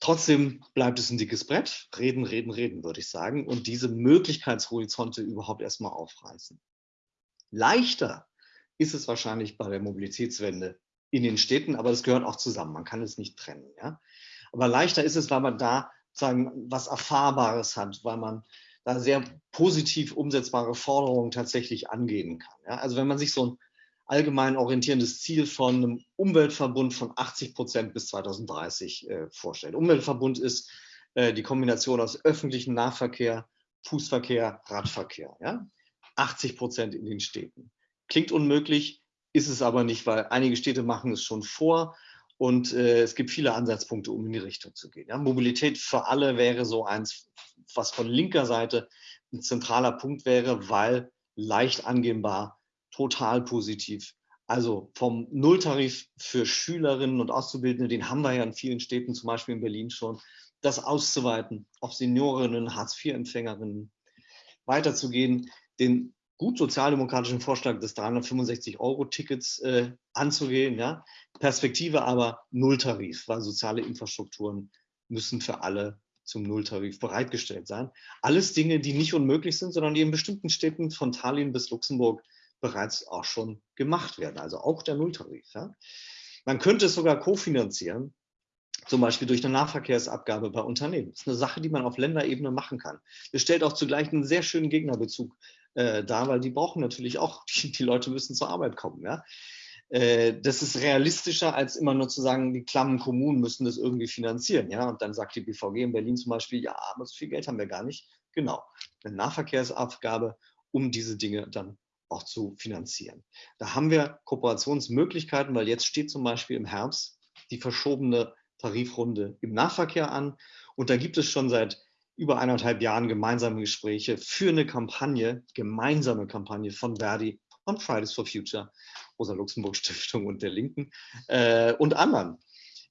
Trotzdem bleibt es ein dickes Brett. Reden, reden, reden, würde ich sagen. Und diese Möglichkeitshorizonte überhaupt erstmal aufreißen. Leichter ist es wahrscheinlich bei der Mobilitätswende in den Städten, aber das gehört auch zusammen. Man kann es nicht trennen. Ja? Aber leichter ist es, weil man da sagen, was Erfahrbares hat, weil man da sehr positiv umsetzbare Forderungen tatsächlich angehen kann. Ja? Also wenn man sich so ein allgemein orientierendes Ziel von einem Umweltverbund von 80 Prozent bis 2030 äh, vorstellt. Umweltverbund ist äh, die Kombination aus öffentlichem Nahverkehr, Fußverkehr, Radverkehr. Ja? 80 Prozent in den Städten. Klingt unmöglich, ist es aber nicht, weil einige Städte machen es schon vor und äh, es gibt viele Ansatzpunkte, um in die Richtung zu gehen. Ja? Mobilität für alle wäre so eins, was von linker Seite ein zentraler Punkt wäre, weil leicht angehbar total positiv. Also vom Nulltarif für Schülerinnen und Auszubildende, den haben wir ja in vielen Städten, zum Beispiel in Berlin schon, das auszuweiten auf Seniorinnen, Hartz-IV-Empfängerinnen, weiterzugehen, den gut sozialdemokratischen Vorschlag des 365-Euro-Tickets äh, anzugehen. Ja? Perspektive aber Nulltarif, weil soziale Infrastrukturen müssen für alle zum Nulltarif bereitgestellt sein. Alles Dinge, die nicht unmöglich sind, sondern die in bestimmten Städten von Tallinn bis Luxemburg bereits auch schon gemacht werden, also auch der Nulltarif. Ja. Man könnte es sogar kofinanzieren, zum Beispiel durch eine Nahverkehrsabgabe bei Unternehmen. Das ist eine Sache, die man auf Länderebene machen kann. Das stellt auch zugleich einen sehr schönen Gegnerbezug äh, dar, weil die brauchen natürlich auch, die, die Leute müssen zur Arbeit kommen. Ja. Äh, das ist realistischer, als immer nur zu sagen, die klammen Kommunen müssen das irgendwie finanzieren. Ja. Und dann sagt die BVG in Berlin zum Beispiel, ja, aber so viel Geld haben wir gar nicht. Genau, eine Nahverkehrsabgabe, um diese Dinge dann auch zu finanzieren. Da haben wir Kooperationsmöglichkeiten, weil jetzt steht zum Beispiel im Herbst die verschobene Tarifrunde im Nahverkehr an. Und da gibt es schon seit über eineinhalb Jahren gemeinsame Gespräche für eine Kampagne, gemeinsame Kampagne von Verdi, von Fridays for Future, Rosa Luxemburg Stiftung und der Linken äh, und anderen,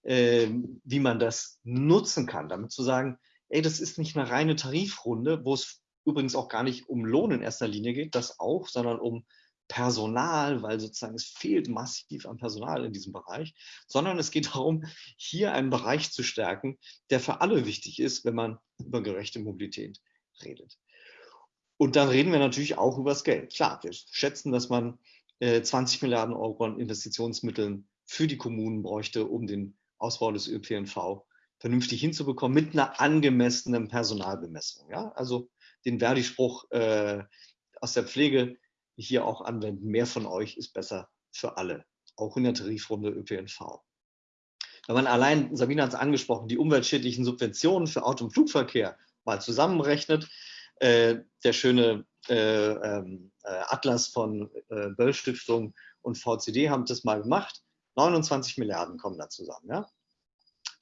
äh, wie man das nutzen kann, damit zu sagen, ey, das ist nicht eine reine Tarifrunde, wo es übrigens auch gar nicht um Lohn in erster Linie geht, das auch, sondern um Personal, weil sozusagen es fehlt massiv an Personal in diesem Bereich, sondern es geht darum, hier einen Bereich zu stärken, der für alle wichtig ist, wenn man über gerechte Mobilität redet. Und dann reden wir natürlich auch über das Geld. Klar, wir schätzen, dass man 20 äh, Milliarden Euro an Investitionsmitteln für die Kommunen bräuchte, um den Ausbau des ÖPNV vernünftig hinzubekommen mit einer angemessenen Personalbemessung. Ja? Also den Verdi-Spruch äh, aus der Pflege hier auch anwenden. Mehr von euch ist besser für alle, auch in der Tarifrunde ÖPNV. Wenn man allein, Sabine hat es angesprochen, die umweltschädlichen Subventionen für Auto- und Flugverkehr mal zusammenrechnet, äh, der schöne äh, ähm, äh, Atlas von äh, Böll Stiftung und VCD haben das mal gemacht. 29 Milliarden kommen da zusammen. Ja?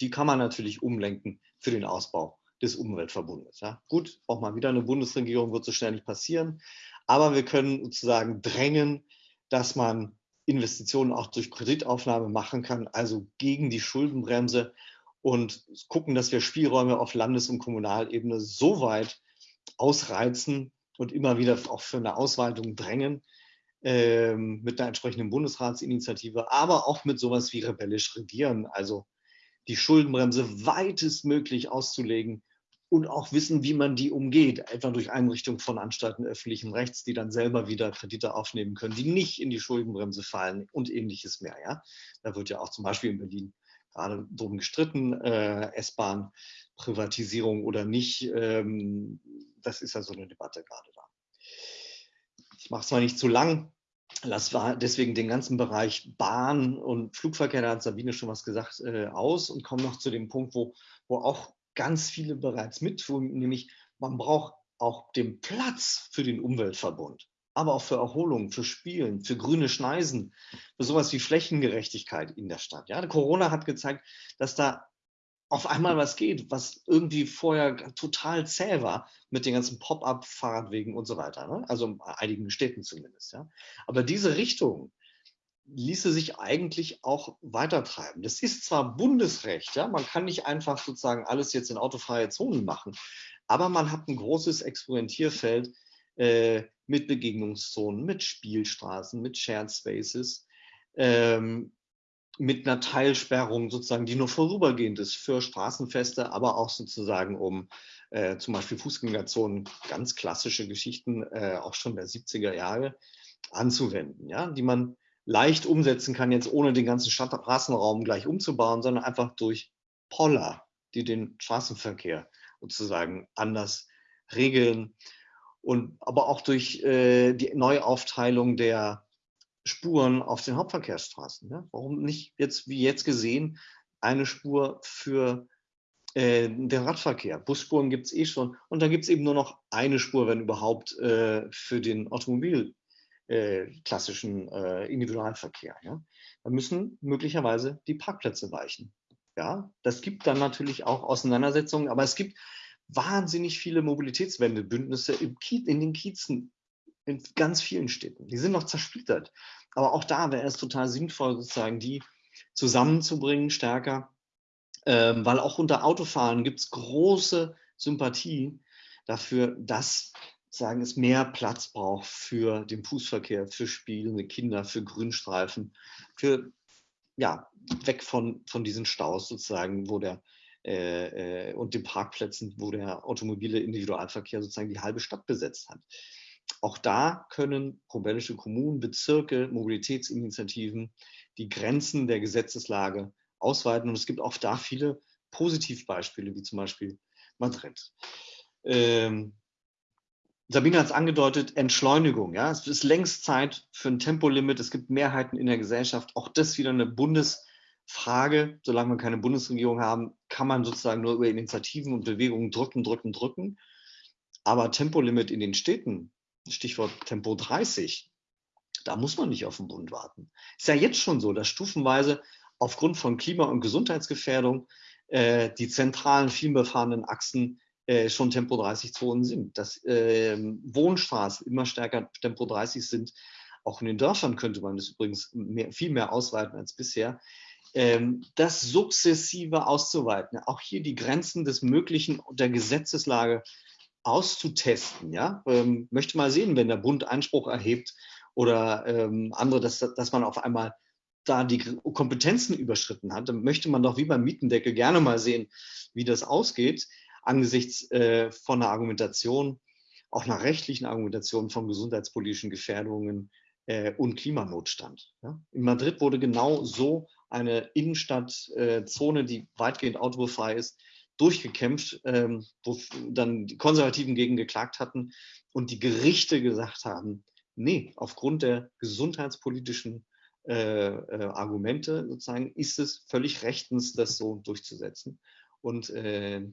Die kann man natürlich umlenken für den Ausbau des Umweltverbundes. Ja. Gut, auch mal wieder eine Bundesregierung wird so schnell nicht passieren, aber wir können sozusagen drängen, dass man Investitionen auch durch Kreditaufnahme machen kann, also gegen die Schuldenbremse und gucken, dass wir Spielräume auf Landes- und Kommunalebene so weit ausreizen und immer wieder auch für eine Ausweitung drängen, ähm, mit einer entsprechenden Bundesratsinitiative, aber auch mit sowas wie rebellisch regieren, also die Schuldenbremse weitestmöglich auszulegen und auch wissen, wie man die umgeht, etwa durch Einrichtung von Anstalten öffentlichen Rechts, die dann selber wieder Kredite aufnehmen können, die nicht in die Schuldenbremse fallen und ähnliches mehr. Ja? Da wird ja auch zum Beispiel in Berlin gerade drum gestritten, äh, S-Bahn, Privatisierung oder nicht. Ähm, das ist ja so eine Debatte gerade da. Ich mache es zwar nicht zu lang, Lass deswegen den ganzen Bereich Bahn und Flugverkehr, da hat Sabine schon was gesagt, äh, aus und komme noch zu dem Punkt, wo, wo auch ganz viele bereits mit, nämlich man braucht auch den Platz für den Umweltverbund. aber auch für Erholung, für Spielen, für grüne Schneisen, für sowas wie Flächengerechtigkeit in der Stadt. Ja, Corona hat gezeigt, dass da auf einmal was geht, was irgendwie vorher total zäh war mit den ganzen Pop-up-Fahrradwegen und so weiter. Ne? Also in einigen Städten zumindest. Ja? Aber diese Richtung ließe sich eigentlich auch weitertreiben. Das ist zwar Bundesrecht, ja, man kann nicht einfach sozusagen alles jetzt in autofreie Zonen machen, aber man hat ein großes Experimentierfeld äh, mit Begegnungszonen, mit Spielstraßen, mit Shared Spaces. Ähm, mit einer Teilsperrung sozusagen, die nur vorübergehend ist für Straßenfeste, aber auch sozusagen um äh, zum Beispiel Fußgängerzonen, ganz klassische Geschichten, äh, auch schon der 70er Jahre, anzuwenden, ja, die man leicht umsetzen kann, jetzt ohne den ganzen Straßenraum gleich umzubauen, sondern einfach durch Poller, die den Straßenverkehr sozusagen anders regeln und aber auch durch äh, die Neuaufteilung der Spuren auf den Hauptverkehrsstraßen. Ja? Warum nicht jetzt, wie jetzt gesehen, eine Spur für äh, den Radverkehr? Busspuren gibt es eh schon und da gibt es eben nur noch eine Spur, wenn überhaupt, äh, für den Automobil äh, klassischen äh, Individualverkehr. Ja? Da müssen möglicherweise die Parkplätze weichen. Ja, das gibt dann natürlich auch Auseinandersetzungen, aber es gibt wahnsinnig viele Mobilitätswendebündnisse in den Kiezen in ganz vielen Städten. Die sind noch zersplittert. Aber auch da wäre es total sinnvoll, sozusagen die zusammenzubringen, stärker, ähm, weil auch unter Autofahren gibt es große Sympathie dafür, dass sagen, es mehr Platz braucht für den Fußverkehr, für spielende Kinder, für Grünstreifen, für ja, weg von, von diesen Staus sozusagen, wo der äh, äh, und den Parkplätzen, wo der automobile Individualverkehr sozusagen die halbe Stadt besetzt hat. Auch da können probentische Kommunen, Bezirke, Mobilitätsinitiativen die Grenzen der Gesetzeslage ausweiten. Und es gibt auch da viele Positivbeispiele, wie zum Beispiel Madrid. Ähm, Sabine hat es angedeutet, Entschleunigung. Ja? Es ist längst Zeit für ein Tempolimit. Es gibt Mehrheiten in der Gesellschaft. Auch das wieder eine Bundesfrage. Solange wir keine Bundesregierung haben, kann man sozusagen nur über Initiativen und Bewegungen drücken, drücken, drücken. Aber Tempolimit in den Städten Stichwort Tempo 30, da muss man nicht auf den Bund warten. Ist ja jetzt schon so, dass stufenweise aufgrund von Klima- und Gesundheitsgefährdung äh, die zentralen vielbefahrenen Achsen äh, schon Tempo 30 Zonen sind. Dass äh, Wohnstraßen immer stärker Tempo 30 sind. Auch in den Dörfern könnte man das übrigens mehr, viel mehr ausweiten als bisher. Ähm, das sukzessive auszuweiten, auch hier die Grenzen des Möglichen und der Gesetzeslage auszutesten. Ja? Ähm, möchte mal sehen, wenn der Bund Einspruch erhebt oder ähm, andere, dass, dass man auf einmal da die Kompetenzen überschritten hat, dann möchte man doch wie beim Mietendeckel gerne mal sehen, wie das ausgeht, angesichts äh, von einer Argumentation, auch einer rechtlichen Argumentation von gesundheitspolitischen Gefährdungen äh, und Klimanotstand. Ja? In Madrid wurde genau so eine Innenstadtzone, äh, die weitgehend autofrei ist, durchgekämpft, ähm, wo dann die Konservativen gegen geklagt hatten und die Gerichte gesagt haben, nee, aufgrund der gesundheitspolitischen äh, äh, Argumente sozusagen ist es völlig rechtens, das so durchzusetzen und äh,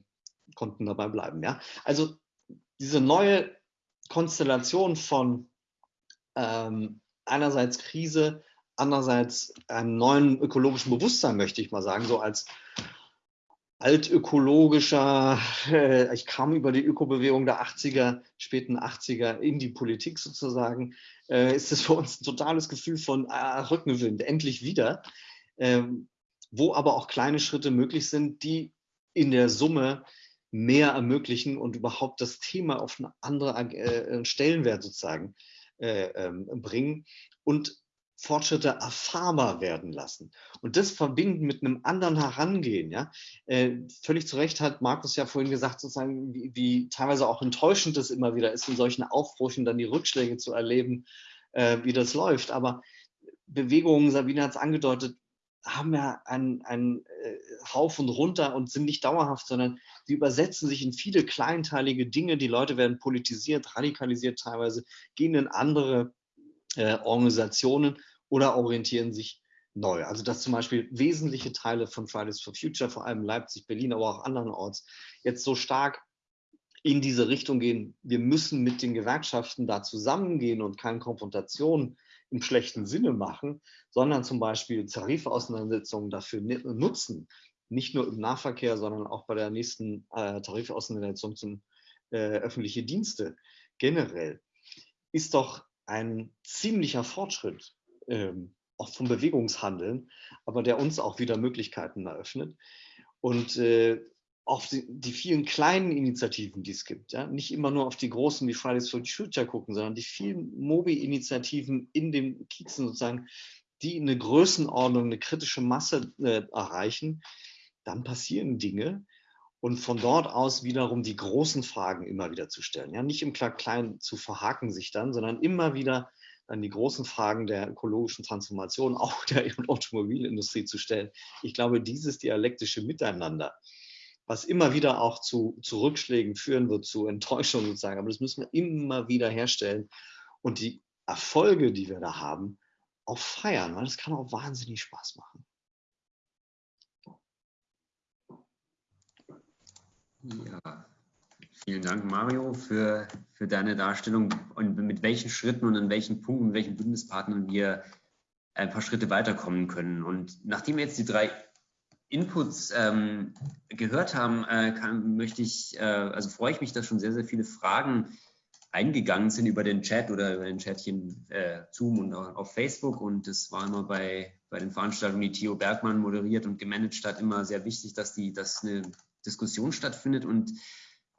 konnten dabei bleiben. Ja? Also diese neue Konstellation von ähm, einerseits Krise, andererseits einem neuen ökologischen Bewusstsein, möchte ich mal sagen, so als altökologischer, äh, ich kam über die Ökobewegung der 80er, späten 80er in die Politik sozusagen, äh, ist es für uns ein totales Gefühl von ah, Rückenwind, endlich wieder, ähm, wo aber auch kleine Schritte möglich sind, die in der Summe mehr ermöglichen und überhaupt das Thema auf eine andere äh, Stellenwert sozusagen äh, ähm, bringen. Und Fortschritte erfahrbar werden lassen und das verbinden mit einem anderen Herangehen. Ja? Äh, völlig zu Recht hat Markus ja vorhin gesagt, sozusagen, wie, wie, teilweise auch enttäuschend es immer wieder ist, in solchen Aufbrüchen dann die Rückschläge zu erleben, äh, wie das läuft. Aber Bewegungen, Sabine hat es angedeutet, haben ja einen, einen äh, Rauf runter und sind nicht dauerhaft, sondern sie übersetzen sich in viele kleinteilige Dinge. Die Leute werden politisiert, radikalisiert teilweise, gehen in andere äh, Organisationen oder orientieren sich neu. Also dass zum Beispiel wesentliche Teile von Fridays for Future, vor allem Leipzig, Berlin, aber auch andernorts, jetzt so stark in diese Richtung gehen. Wir müssen mit den Gewerkschaften da zusammengehen und keine Konfrontation im schlechten Sinne machen, sondern zum Beispiel Tarifauseinandersetzungen dafür nutzen, nicht nur im Nahverkehr, sondern auch bei der nächsten äh, Tarifauseinandersetzung zum äh, öffentliche Dienste generell, ist doch ein ziemlicher Fortschritt, ähm, auch vom Bewegungshandeln, aber der uns auch wieder Möglichkeiten eröffnet. Und äh, auf die, die, vielen kleinen Initiativen, die es gibt, ja, nicht immer nur auf die großen wie Fridays for Future gucken, sondern die vielen Mobi-Initiativen in den Kiezen sozusagen, die eine Größenordnung, eine kritische Masse äh, erreichen, dann passieren Dinge. Und von dort aus wiederum die großen Fragen immer wieder zu stellen. Ja, nicht im Kleinen zu verhaken sich dann, sondern immer wieder dann die großen Fragen der ökologischen Transformation, auch der Automobilindustrie zu stellen. Ich glaube, dieses dialektische Miteinander, was immer wieder auch zu, zu Rückschlägen führen wird, zu Enttäuschungen sozusagen. Aber das müssen wir immer wieder herstellen und die Erfolge, die wir da haben, auch feiern, weil das kann auch wahnsinnig Spaß machen. Ja, vielen Dank, Mario, für, für deine Darstellung und mit welchen Schritten und an welchen Punkten, mit welchen Bündnispartnern wir ein paar Schritte weiterkommen können. Und nachdem wir jetzt die drei Inputs ähm, gehört haben, äh, kann, möchte ich, äh, also freue ich mich, dass schon sehr, sehr viele Fragen eingegangen sind über den Chat oder über den Chatchen äh, Zoom und auf Facebook. Und das war immer bei, bei den Veranstaltungen, die Theo Bergmann moderiert und gemanagt hat, immer sehr wichtig, dass, die, dass eine Diskussion stattfindet. Und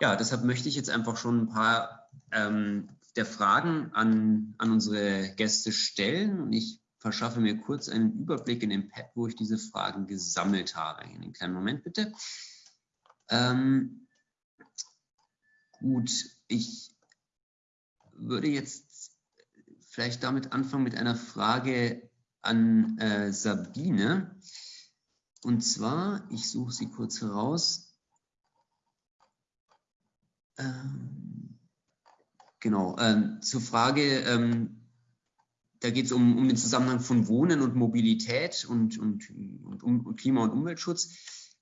ja, deshalb möchte ich jetzt einfach schon ein paar ähm, der Fragen an, an unsere Gäste stellen. Und ich verschaffe mir kurz einen Überblick in dem Pad, wo ich diese Fragen gesammelt habe. Einen kleinen Moment bitte. Ähm, gut, ich würde jetzt vielleicht damit anfangen mit einer Frage an äh, Sabine. Und zwar, ich suche sie kurz heraus. Ähm, genau, ähm, zur Frage, ähm, da geht es um, um den Zusammenhang von Wohnen und Mobilität und, und, und, und Klima- und Umweltschutz.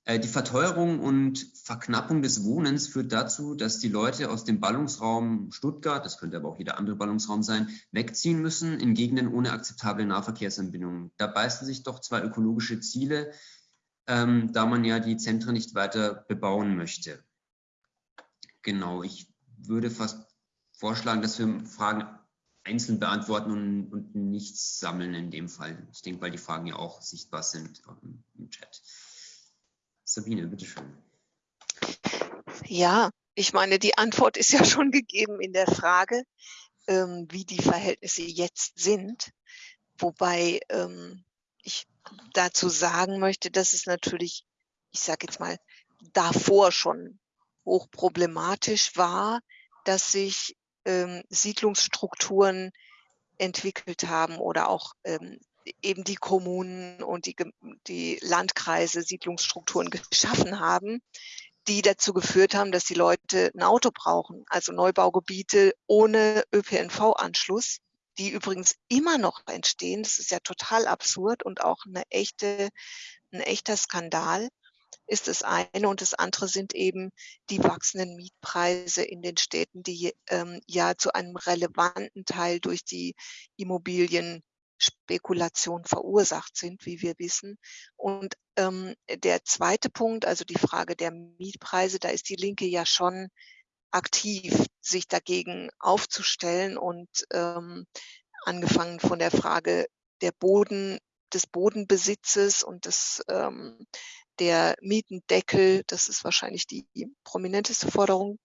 Äh, die Verteuerung und Verknappung des Wohnens führt dazu, dass die Leute aus dem Ballungsraum Stuttgart, das könnte aber auch jeder andere Ballungsraum sein, wegziehen müssen in Gegenden ohne akzeptable Nahverkehrsanbindungen. Da beißen sich doch zwei ökologische Ziele, ähm, da man ja die Zentren nicht weiter bebauen möchte. Genau, ich würde fast vorschlagen, dass wir Fragen einzeln beantworten und, und nichts sammeln in dem Fall. Ich denke, weil die Fragen ja auch sichtbar sind im, Chat. Sabine, bitteschön. Ja, ich meine, die Antwort ist ja schon gegeben in der Frage, ähm, wie die Verhältnisse jetzt sind. Wobei ähm, ich dazu sagen möchte, dass es natürlich, ich sage jetzt mal, davor schon hochproblematisch war, dass sich ähm, Siedlungsstrukturen entwickelt haben oder auch ähm, eben die Kommunen und die, die Landkreise Siedlungsstrukturen geschaffen haben, die dazu geführt haben, dass die Leute ein Auto brauchen, also Neubaugebiete ohne ÖPNV-Anschluss, die übrigens immer noch entstehen. Das ist ja total absurd und auch eine echte, ein echter Skandal ist das eine und das andere sind eben die wachsenden Mietpreise in den Städten, die ähm, ja zu einem relevanten Teil durch die Immobilienspekulation verursacht sind, wie wir wissen. Und ähm, der zweite Punkt, also die Frage der Mietpreise, da ist die Linke ja schon aktiv, sich dagegen aufzustellen und ähm, angefangen von der Frage der Boden, des Bodenbesitzes und des ähm, der Mietendeckel, das ist wahrscheinlich die prominenteste Forderung,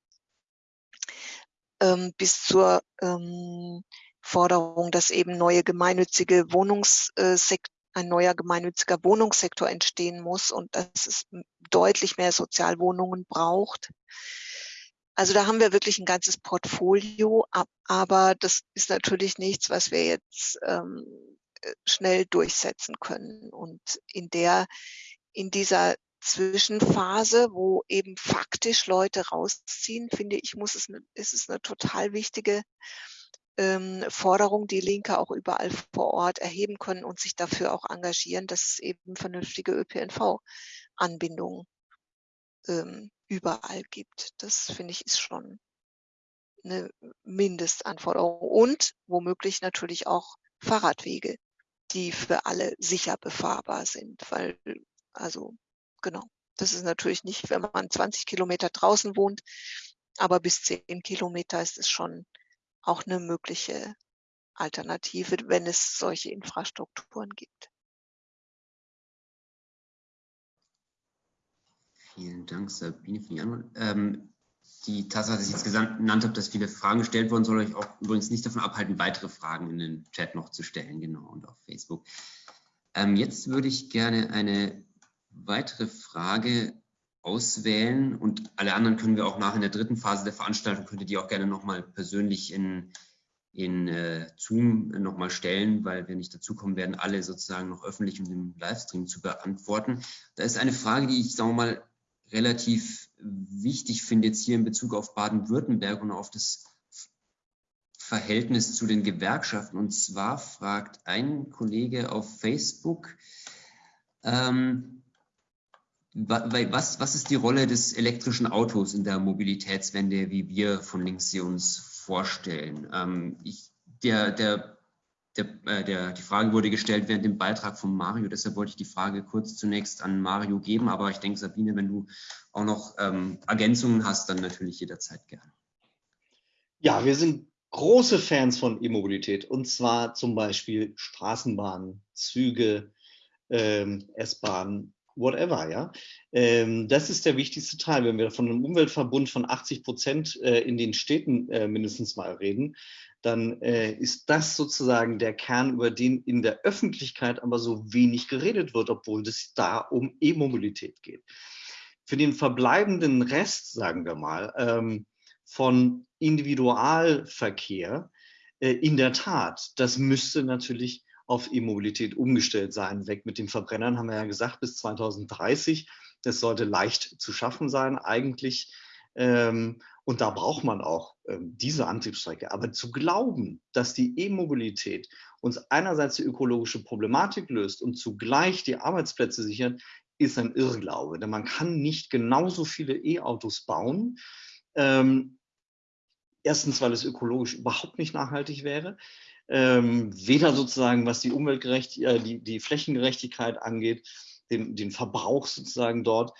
ähm, bis zur ähm, Forderung, dass eben neue gemeinnützige Wohnungssektor ein neuer gemeinnütziger Wohnungssektor entstehen muss und dass es deutlich mehr Sozialwohnungen braucht. Also da haben wir wirklich ein ganzes Portfolio, aber das ist natürlich nichts, was wir jetzt ähm, schnell durchsetzen können. Und in der in dieser Zwischenphase, wo eben faktisch Leute rausziehen, finde ich, muss es, ne, ist es eine total wichtige ähm, Forderung, die Linke auch überall vor Ort erheben können und sich dafür auch engagieren, dass es eben vernünftige ÖPNV-Anbindungen ähm, überall gibt. Das finde ich ist schon eine Mindestanforderung und womöglich natürlich auch Fahrradwege, die für alle sicher befahrbar sind, weil also genau, das ist natürlich nicht, wenn man 20 Kilometer draußen wohnt, aber bis 10 Kilometer ist es schon auch eine mögliche Alternative, wenn es solche Infrastrukturen gibt. Vielen Dank, Sabine, für die Antwort. Ähm, die Tatsache, dass ich jetzt genannt habe, dass viele Fragen gestellt wurden, soll euch auch übrigens nicht davon abhalten, weitere Fragen in den Chat noch zu stellen, genau, und auf Facebook. Ähm, jetzt würde ich gerne eine weitere Frage auswählen und alle anderen können wir auch nach in der dritten Phase der Veranstaltung, könntet ihr auch gerne nochmal persönlich in, in äh, Zoom nochmal stellen, weil wir nicht dazu kommen werden, alle sozusagen noch öffentlich und im Livestream zu beantworten. Da ist eine Frage, die ich, sagen wir mal, relativ wichtig finde jetzt hier in Bezug auf Baden-Württemberg und auf das Verhältnis zu den Gewerkschaften. Und zwar fragt ein Kollege auf Facebook, ähm, was, was ist die Rolle des elektrischen Autos in der Mobilitätswende, wie wir von links sie uns vorstellen? Ähm, ich, der, der der, äh, der, die Frage wurde gestellt während dem Beitrag von Mario, deshalb wollte ich die Frage kurz zunächst an Mario geben, aber ich denke, Sabine, wenn du auch noch ähm, Ergänzungen hast, dann natürlich jederzeit gerne. Ja, wir sind große Fans von E-Mobilität und zwar zum Beispiel Straßenbahnen, Züge, ähm, S-Bahnen, whatever, ja. Ähm, das ist der wichtigste Teil. Wenn wir von einem Umweltverbund von 80 Prozent äh, in den Städten äh, mindestens mal reden, dann äh, ist das sozusagen der Kern, über den in der Öffentlichkeit aber so wenig geredet wird, obwohl es da um E-Mobilität geht. Für den verbleibenden Rest, sagen wir mal, ähm, von Individualverkehr, äh, in der Tat, das müsste natürlich auf E-Mobilität umgestellt sein. Weg mit den Verbrennern haben wir ja gesagt, bis 2030. Das sollte leicht zu schaffen sein, eigentlich. Ähm, und da braucht man auch ähm, diese Antriebsstrecke. Aber zu glauben, dass die E-Mobilität uns einerseits die ökologische Problematik löst und zugleich die Arbeitsplätze sichert, ist ein Irrglaube. Denn man kann nicht genauso viele E-Autos bauen. Ähm, erstens, weil es ökologisch überhaupt nicht nachhaltig wäre. Ähm, weder sozusagen, was die Umweltgerechtigkeit, äh, die, die Flächengerechtigkeit angeht, den, den Verbrauch sozusagen dort,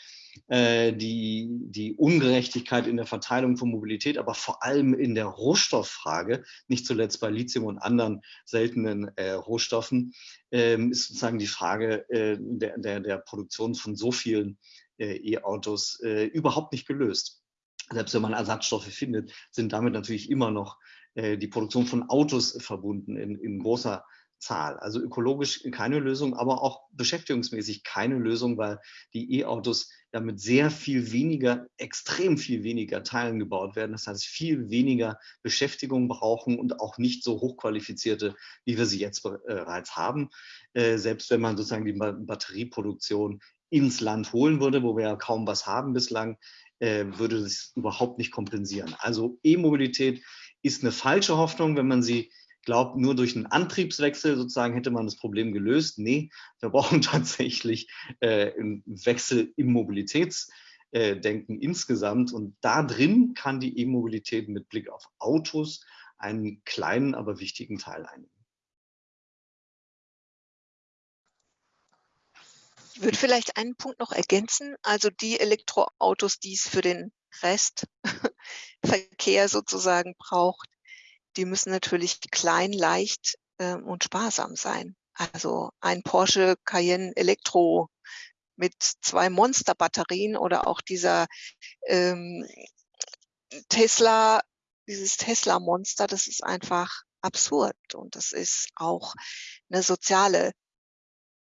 äh, die, die Ungerechtigkeit in der Verteilung von Mobilität, aber vor allem in der Rohstofffrage, nicht zuletzt bei Lithium und anderen seltenen äh, Rohstoffen, äh, ist sozusagen die Frage äh, der, der, der Produktion von so vielen äh, E-Autos äh, überhaupt nicht gelöst. Selbst wenn man Ersatzstoffe findet, sind damit natürlich immer noch die Produktion von Autos verbunden in, in großer Zahl. Also ökologisch keine Lösung, aber auch beschäftigungsmäßig keine Lösung, weil die E-Autos ja mit sehr viel weniger, extrem viel weniger Teilen gebaut werden. Das heißt, viel weniger Beschäftigung brauchen und auch nicht so hochqualifizierte, wie wir sie jetzt bereits haben. Äh, selbst wenn man sozusagen die Batterieproduktion ins Land holen würde, wo wir ja kaum was haben bislang, äh, würde das überhaupt nicht kompensieren. Also E-Mobilität ist eine falsche Hoffnung, wenn man sie glaube, nur durch einen Antriebswechsel sozusagen hätte man das Problem gelöst. Nee, wir brauchen tatsächlich äh, einen Wechsel im Mobilitätsdenken äh, insgesamt. Und da drin kann die E-Mobilität mit Blick auf Autos einen kleinen, aber wichtigen Teil einnehmen. Ich würde vielleicht einen Punkt noch ergänzen. Also die Elektroautos, die es für den Restverkehr sozusagen braucht, die müssen natürlich klein, leicht äh, und sparsam sein. Also ein Porsche Cayenne Elektro mit zwei Monsterbatterien oder auch dieser ähm, Tesla, dieses Tesla-Monster, das ist einfach absurd und das ist auch eine soziale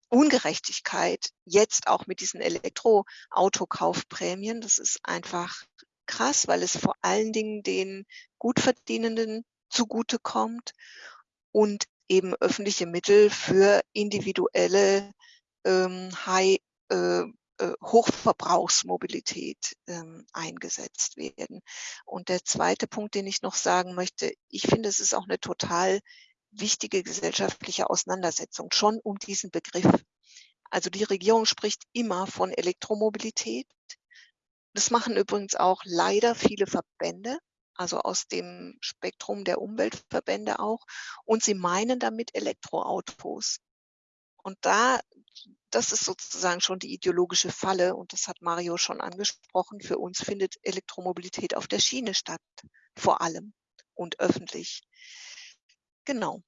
Ungerechtigkeit. Jetzt auch mit diesen Elektroautokaufprämien, das ist einfach krass, weil es vor allen Dingen den Gutverdienenden zugutekommt und eben öffentliche Mittel für individuelle ähm, High, äh, äh, Hochverbrauchsmobilität ähm, eingesetzt werden. Und der zweite Punkt, den ich noch sagen möchte, ich finde, es ist auch eine total wichtige gesellschaftliche Auseinandersetzung schon um diesen Begriff. Also die Regierung spricht immer von Elektromobilität Das machen übrigens auch leider viele Verbände, also aus dem Spektrum der Umweltverbände auch. Und sie meinen damit Elektroautos. Und da, das ist sozusagen schon die ideologische Falle. Und das hat Mario schon angesprochen. Für uns findet Elektromobilität auf der Schiene statt, vor allem und öffentlich. Genau.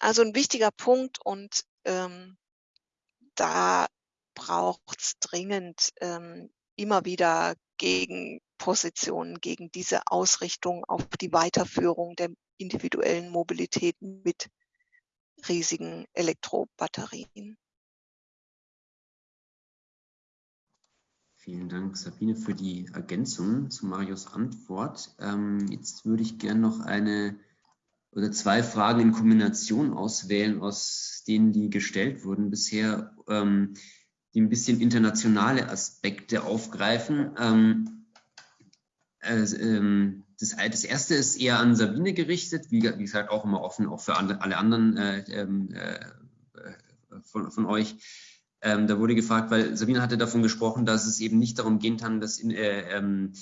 Also ein wichtiger Punkt und ähm, da braucht es dringend ähm, immer wieder Gegenpositionen gegen diese Ausrichtung auf die Weiterführung der individuellen Mobilität mit riesigen Elektrobatterien. Vielen Dank, Sabine, für die Ergänzung zu Marios Antwort. Ähm, jetzt würde ich gerne noch eine oder zwei Fragen in Kombination auswählen, aus denen die gestellt wurden bisher, ähm, die ein bisschen internationale Aspekte aufgreifen. Ähm, also, ähm, das, das, erste ist eher an Sabine gerichtet, wie, wie gesagt auch immer offen, auch für alle, alle anderen äh, ähm, äh, von, von, euch. Ähm, da wurde gefragt, weil Sabine hatte davon gesprochen, dass es eben nicht darum gehen kann, dass in, äh, ähm,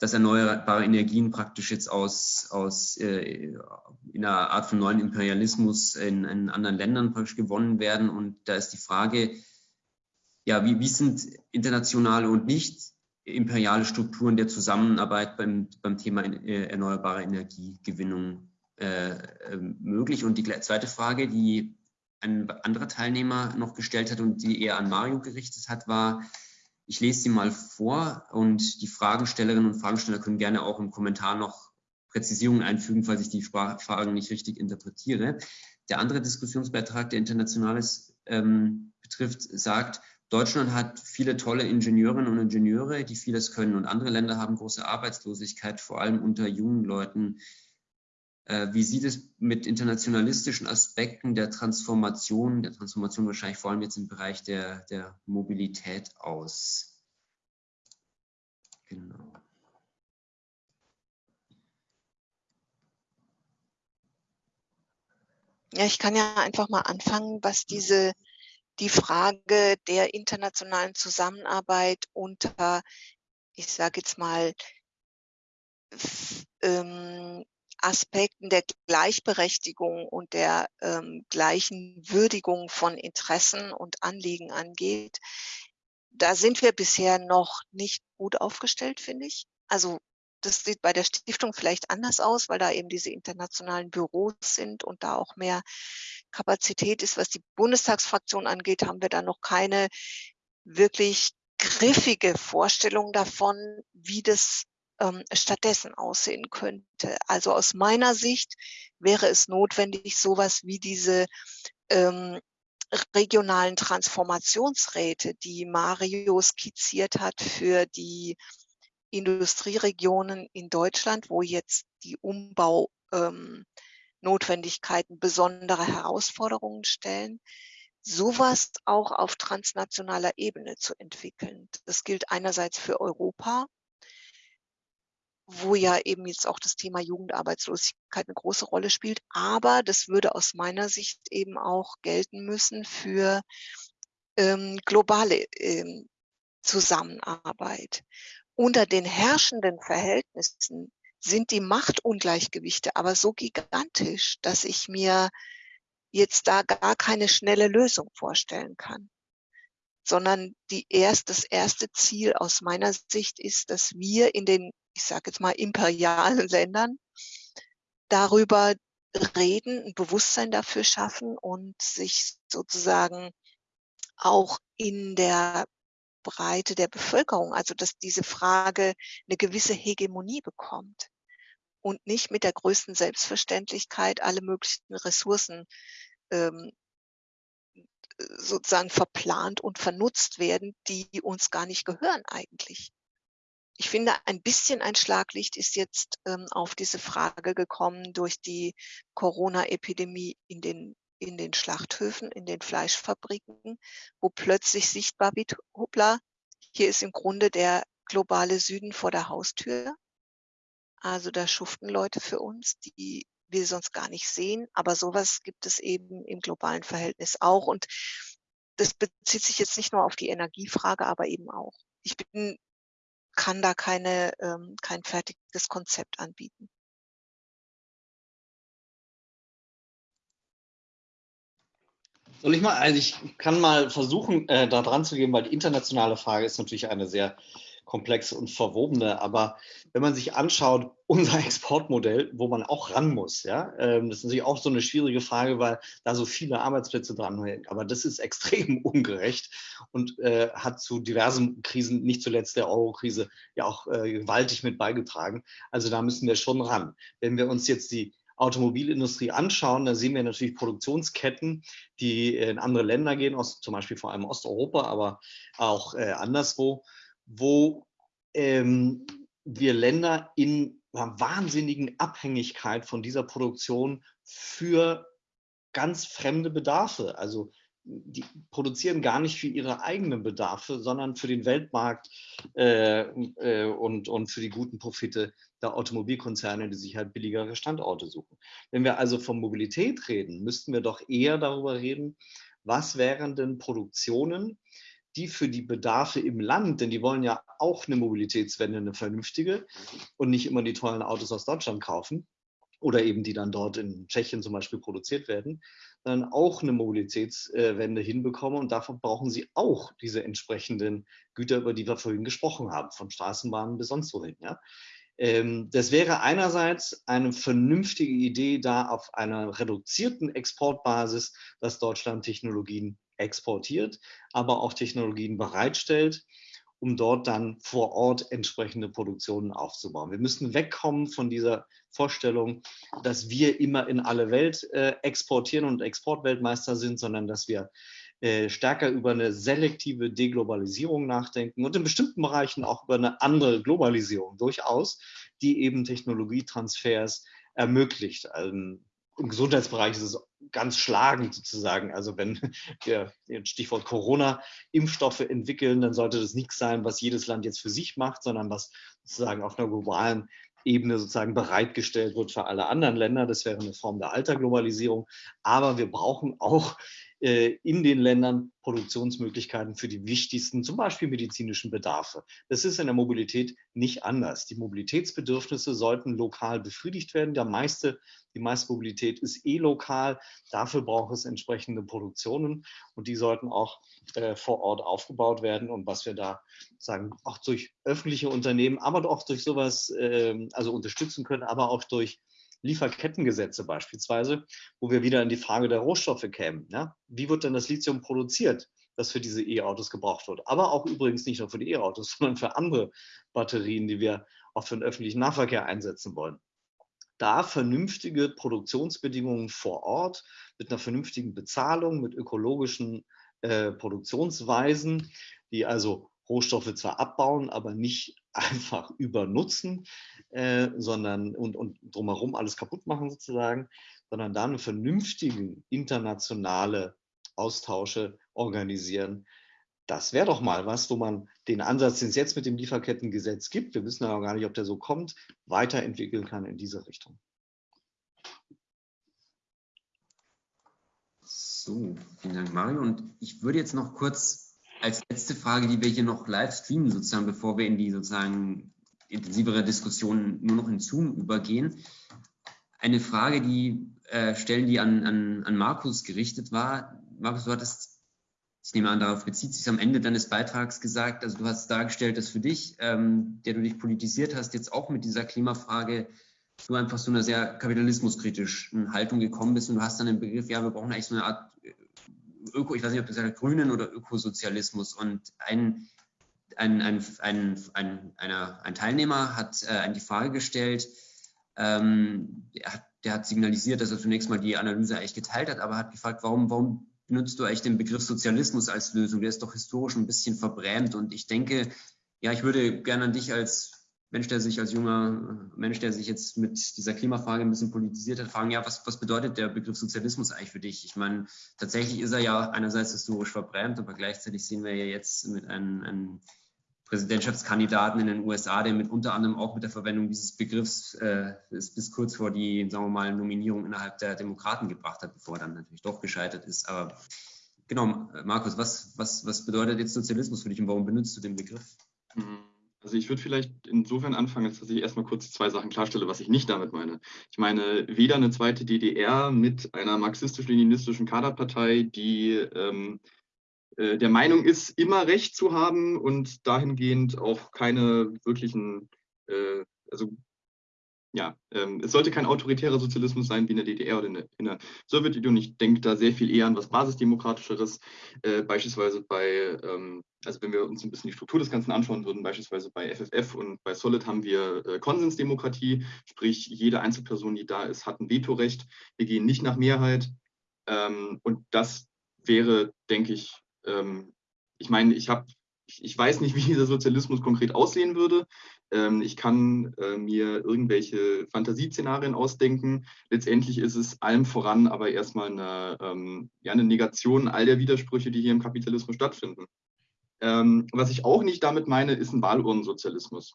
dass erneuerbare Energien praktisch jetzt aus, aus äh, in einer Art von neuen Imperialismus in, in, anderen Ländern praktisch gewonnen werden. Und da ist die Frage, ja, wie, wie sind internationale und nicht imperiale Strukturen der Zusammenarbeit beim, beim Thema äh, erneuerbare Energiegewinnung äh, äh, möglich? Und die zweite Frage, die ein anderer Teilnehmer noch gestellt hat und die eher an Mario gerichtet hat, war, ich lese sie mal vor und die Fragestellerinnen und Fragensteller können gerne auch im Kommentar noch Präzisierungen einfügen, falls ich die Fragen nicht richtig interpretiere. Der andere Diskussionsbeitrag, der Internationales ähm, betrifft, sagt, Deutschland hat viele tolle Ingenieurinnen und Ingenieure, die vieles können und andere Länder haben große Arbeitslosigkeit, vor allem unter jungen Leuten. Äh, wie sieht es mit internationalistischen Aspekten der Transformation, der Transformation wahrscheinlich vor allem jetzt im Bereich der, der Mobilität aus? Genau. Ja, ich kann ja einfach mal anfangen, was diese die Frage der internationalen Zusammenarbeit unter, ich sage jetzt mal, ähm, Aspekten der Gleichberechtigung und der ähm, gleichen Würdigung von Interessen und Anliegen angeht, da sind wir bisher noch nicht gut aufgestellt, finde ich. Also das sieht bei der Stiftung vielleicht anders aus, weil da eben diese internationalen Büros sind und da auch mehr Kapazität ist. Was die Bundestagsfraktion angeht, haben wir da noch keine wirklich griffige Vorstellung davon, wie das ähm, stattdessen aussehen könnte. Also aus meiner Sicht wäre es notwendig, sowas wie diese ähm, regionalen Transformationsräte, die Mario skizziert hat für die Industrieregionen in Deutschland, wo jetzt die Umbaunotwendigkeiten ähm, besondere Herausforderungen stellen, sowas auch auf transnationaler Ebene zu entwickeln. Das gilt einerseits für Europa, wo ja eben jetzt auch das Thema Jugendarbeitslosigkeit eine große Rolle spielt. Aber das würde aus meiner Sicht eben auch gelten müssen für ähm, globale ähm, Zusammenarbeit. Unter den herrschenden Verhältnissen sind die Machtungleichgewichte aber so gigantisch, dass ich mir jetzt da gar keine schnelle Lösung vorstellen kann sondern die erst, das erste Ziel aus meiner Sicht ist, dass wir in den ich sage jetzt mal, imperialen Ländern darüber reden, ein Bewusstsein dafür schaffen und sich sozusagen auch in der Breite der Bevölkerung, also dass diese Frage eine gewisse Hegemonie bekommt und nicht mit der größten Selbstverständlichkeit alle möglichen Ressourcen ähm, sozusagen verplant und vernutzt werden, die uns gar nicht gehören eigentlich. Ich finde, ein bisschen ein Schlaglicht ist jetzt ähm, auf diese Frage gekommen durch die Corona-Epidemie in den, in den Schlachthöfen, in den Fleischfabriken, wo plötzlich sichtbar wird, hoppla, hier ist im Grunde der globale Süden vor der Haustür. Also da schuften Leute für uns, die wir sonst gar nicht sehen. Aber sowas gibt es eben im globalen Verhältnis auch. Und das bezieht sich jetzt nicht nur auf die Energiefrage, aber eben auch. Ich bin kann da keine, ähm, kein fertiges Konzept anbieten. Soll ich mal, also ich kann mal versuchen, äh, da dran zu gehen, weil die internationale Frage ist natürlich eine sehr komplexe und verwobene. Aber wenn man sich anschaut, unser Exportmodell, wo man auch ran muss, ja, ähm, das ist natürlich auch so eine schwierige Frage, weil da so viele Arbeitsplätze dran hängen. Aber das ist extrem ungerecht und äh, hat zu diversen Krisen, nicht zuletzt der Euro-Krise, ja auch äh, gewaltig mit beigetragen. Also da müssen wir schon ran. Wenn wir uns jetzt die Automobilindustrie anschauen, da sehen wir natürlich Produktionsketten, die in andere Länder gehen, aus, zum Beispiel vor allem Osteuropa, aber auch äh, anderswo, wo ähm, wir Länder in einer wahnsinnigen Abhängigkeit von dieser Produktion für ganz fremde Bedarfe, also die produzieren gar nicht für ihre eigenen Bedarfe, sondern für den Weltmarkt äh, äh, und, und für die guten Profite der Automobilkonzerne, die sich halt billigere Standorte suchen. Wenn wir also von Mobilität reden, müssten wir doch eher darüber reden, was wären denn Produktionen, die für die Bedarfe im Land, denn die wollen ja auch eine Mobilitätswende, eine vernünftige und nicht immer die tollen Autos aus Deutschland kaufen oder eben die dann dort in Tschechien zum Beispiel produziert werden, dann auch eine Mobilitätswende hinbekommen. Und davon brauchen sie auch diese entsprechenden Güter, über die wir vorhin gesprochen haben, von Straßenbahnen bis sonst wohin. Ja? Ähm, das wäre einerseits eine vernünftige Idee, da auf einer reduzierten Exportbasis, dass Deutschland Technologien exportiert, aber auch Technologien bereitstellt, um dort dann vor Ort entsprechende Produktionen aufzubauen. Wir müssen wegkommen von dieser Vorstellung, dass wir immer in alle Welt äh, exportieren und Exportweltmeister sind, sondern dass wir äh, stärker über eine selektive Deglobalisierung nachdenken und in bestimmten Bereichen auch über eine andere Globalisierung durchaus, die eben Technologietransfers ermöglicht. Ähm, Im Gesundheitsbereich ist es ganz schlagend sozusagen. Also wenn wir Stichwort Corona Impfstoffe entwickeln, dann sollte das nichts sein, was jedes Land jetzt für sich macht, sondern was sozusagen auf einer globalen Ebene sozusagen bereitgestellt wird für alle anderen Länder. Das wäre eine Form der Alterglobalisierung. Aber wir brauchen auch in den Ländern Produktionsmöglichkeiten für die wichtigsten, zum Beispiel medizinischen Bedarfe. Das ist in der Mobilität nicht anders. Die Mobilitätsbedürfnisse sollten lokal befriedigt werden. Der meiste, die meiste Mobilität ist eh lokal. Dafür braucht es entsprechende Produktionen und die sollten auch äh, vor Ort aufgebaut werden. Und was wir da sagen, auch durch öffentliche Unternehmen, aber auch durch sowas, äh, also unterstützen können, aber auch durch Lieferkettengesetze beispielsweise, wo wir wieder in die Frage der Rohstoffe kämen. Ja? Wie wird denn das Lithium produziert, das für diese E-Autos gebraucht wird? Aber auch übrigens nicht nur für die E-Autos, sondern für andere Batterien, die wir auch für den öffentlichen Nahverkehr einsetzen wollen. Da vernünftige Produktionsbedingungen vor Ort mit einer vernünftigen Bezahlung, mit ökologischen äh, Produktionsweisen, die also Rohstoffe zwar abbauen, aber nicht einfach übernutzen, äh, sondern und, und drumherum alles kaputt machen sozusagen, sondern dann vernünftigen internationale Austausche organisieren. Das wäre doch mal was, wo man den Ansatz, den es jetzt mit dem Lieferkettengesetz gibt, wir wissen aber gar nicht, ob der so kommt, weiterentwickeln kann in diese Richtung. So, vielen Dank, Mario. Und ich würde jetzt noch kurz als letzte Frage, die wir hier noch live streamen, sozusagen, bevor wir in die sozusagen intensivere Diskussion nur noch in Zoom übergehen. Eine Frage, die äh, stellen, die an, an, an Markus gerichtet war. Markus, du hattest, ich nehme an, darauf bezieht sich am Ende deines Beitrags gesagt, also du hast dargestellt, dass für dich, ähm, der du dich politisiert hast, jetzt auch mit dieser Klimafrage du einfach so einer sehr kapitalismuskritischen Haltung gekommen bist und du hast dann den Begriff, ja, wir brauchen eigentlich so eine Art Öko, ich weiß nicht, ob das ja Grünen oder Ökosozialismus und ein, ein, ein, ein, ein, einer, ein Teilnehmer hat äh, die Frage gestellt, ähm, der, hat, der hat signalisiert, dass er zunächst mal die Analyse eigentlich geteilt hat, aber hat gefragt, warum, warum benutzt du eigentlich den Begriff Sozialismus als Lösung? Der ist doch historisch ein bisschen verbrämt und ich denke, ja, ich würde gerne an dich als Mensch, der sich als junger Mensch, der sich jetzt mit dieser Klimafrage ein bisschen politisiert hat, fragen, ja, was, was bedeutet der Begriff Sozialismus eigentlich für dich? Ich meine, tatsächlich ist er ja einerseits historisch verbrämt, aber gleichzeitig sehen wir ja jetzt mit einem, einem Präsidentschaftskandidaten in den USA, der mit unter anderem auch mit der Verwendung dieses Begriffs äh, bis kurz vor die, sagen wir mal, Nominierung innerhalb der Demokraten gebracht hat, bevor er dann natürlich doch gescheitert ist. Aber genau, Markus, was, was, was bedeutet jetzt Sozialismus für dich und warum benutzt du den Begriff? Mhm. Also ich würde vielleicht insofern anfangen, dass ich erstmal kurz zwei Sachen klarstelle, was ich nicht damit meine. Ich meine weder eine zweite DDR mit einer marxistisch-leninistischen Kaderpartei, die ähm, äh, der Meinung ist, immer Recht zu haben und dahingehend auch keine wirklichen, äh, also ja, ähm, es sollte kein autoritärer Sozialismus sein wie in der DDR oder in der, in der Sowjetunion. Ich denke da sehr viel eher an was Basisdemokratischeres, äh, beispielsweise bei, ähm, also wenn wir uns ein bisschen die Struktur des Ganzen anschauen würden, beispielsweise bei FFF und bei Solid haben wir äh, Konsensdemokratie, sprich jede Einzelperson, die da ist, hat ein Vetorecht. Wir gehen nicht nach Mehrheit ähm, und das wäre, denke ich, ähm, ich meine, ich habe ich weiß nicht, wie dieser Sozialismus konkret aussehen würde. Ähm, ich kann äh, mir irgendwelche Fantasieszenarien ausdenken. Letztendlich ist es allem voran aber erstmal eine, ähm, ja, eine Negation all der Widersprüche, die hier im Kapitalismus stattfinden. Ähm, was ich auch nicht damit meine, ist ein Wahlurnensozialismus.